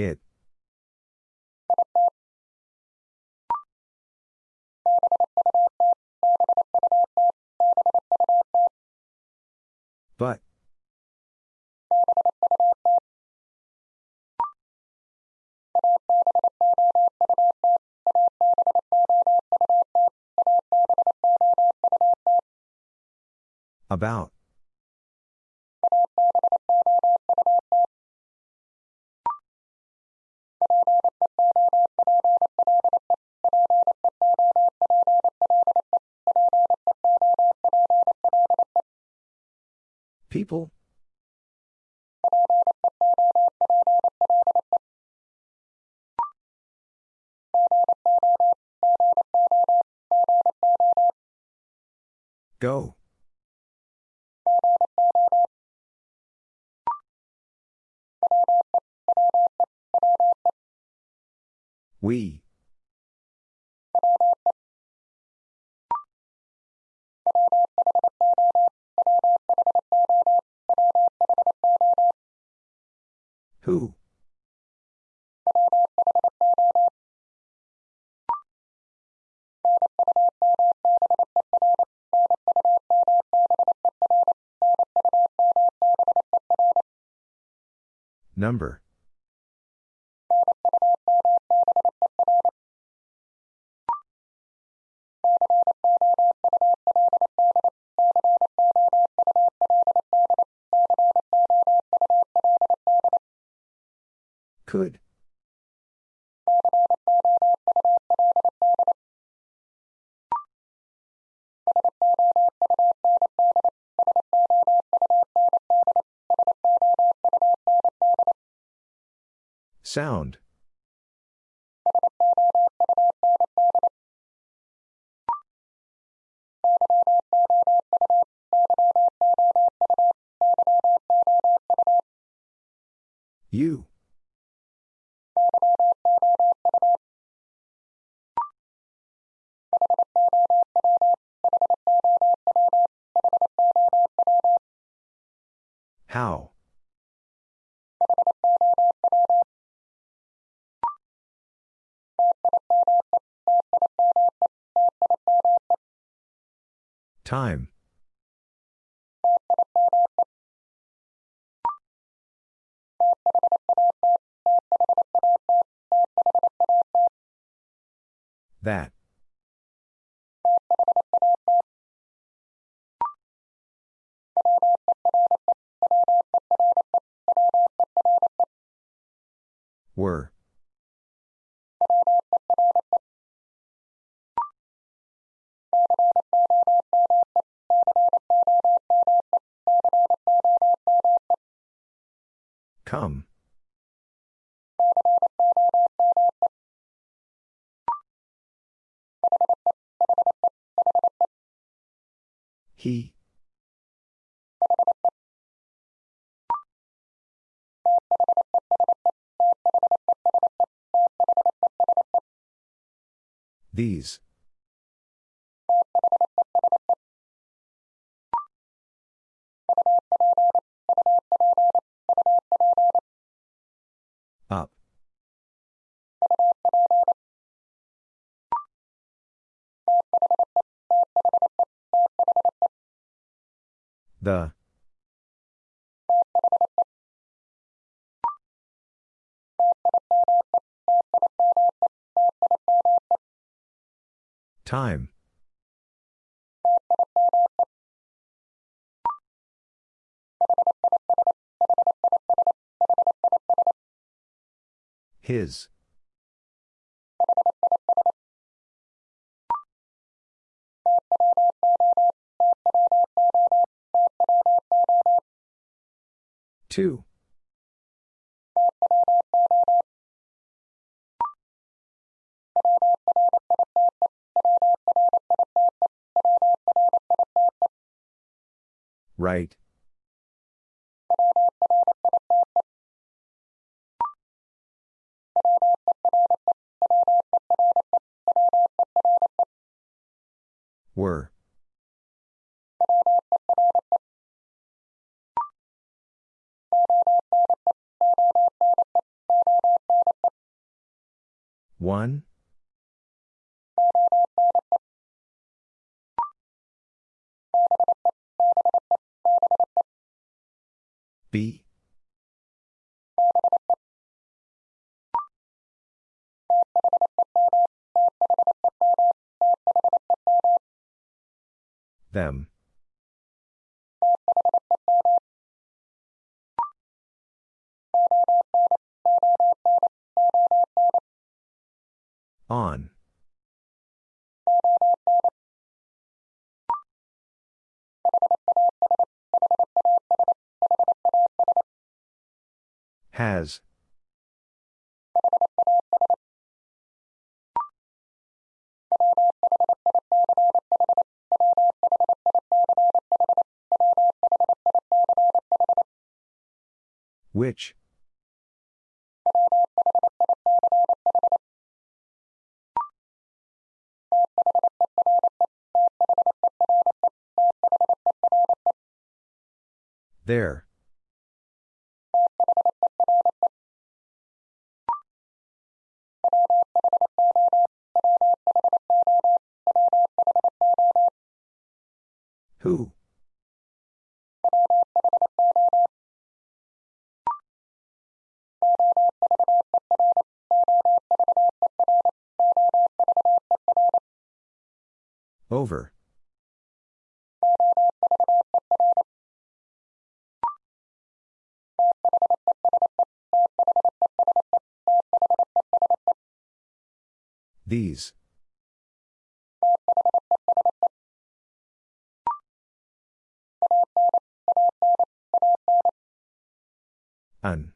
It. But. About. People? Go. We. Number. Could. Sound. You. Time. Come. He. These. The. Time. His. Two. Right. Them. Which? There. These. An.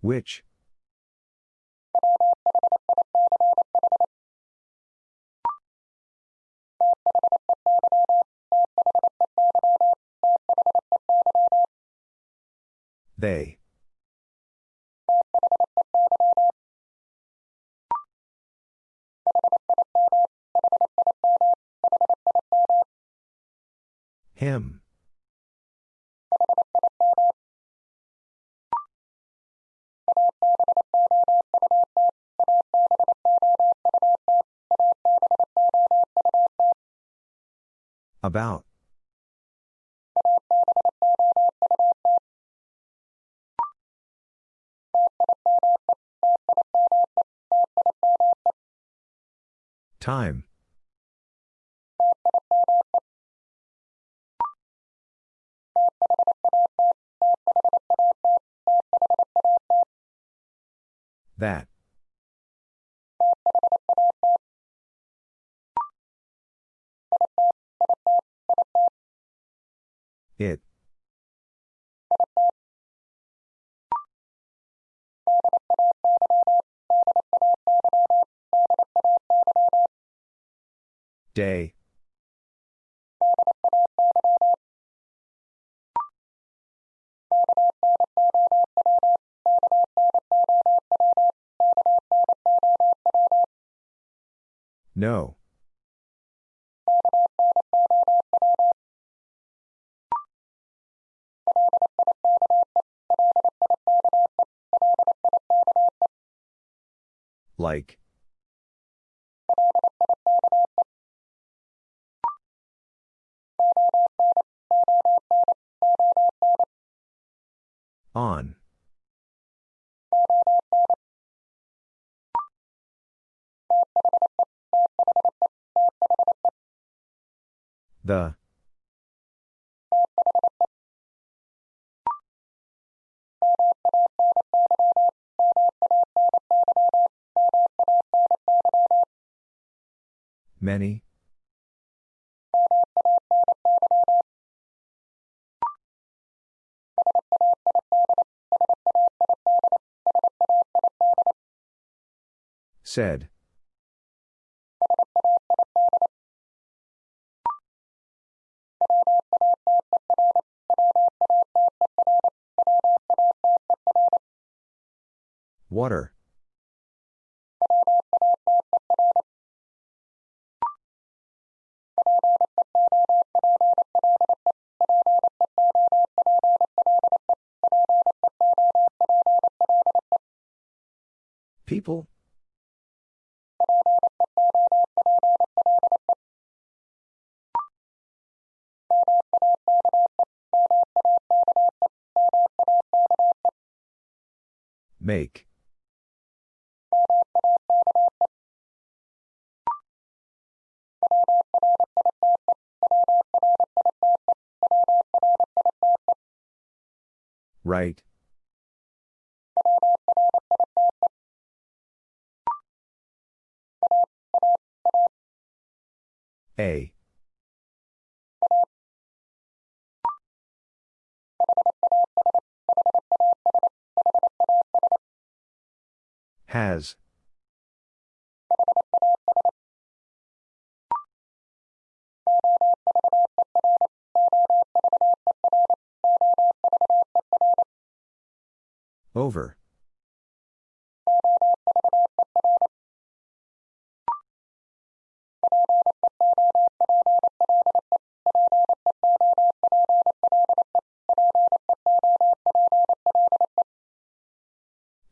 Which? They. Day. No. Like. The. Many. Said. People? Make. Right. A. Has. Over.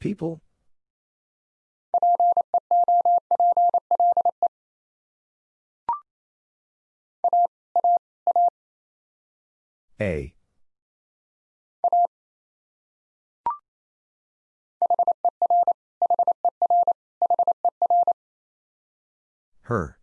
People? A. Her.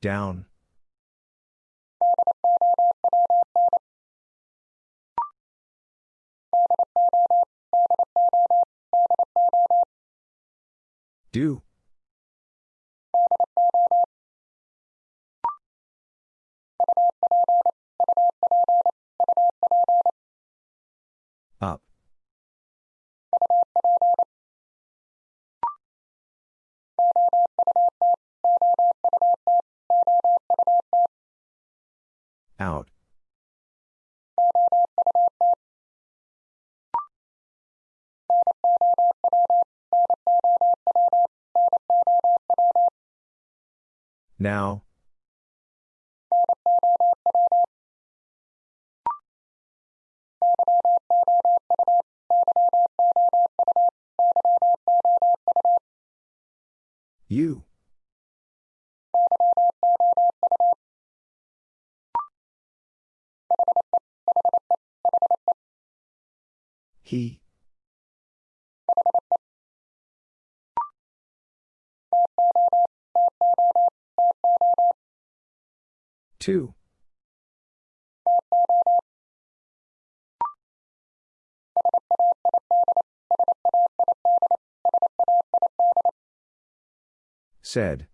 Down. Do. Up. Out. Now. You. He. Two. Said.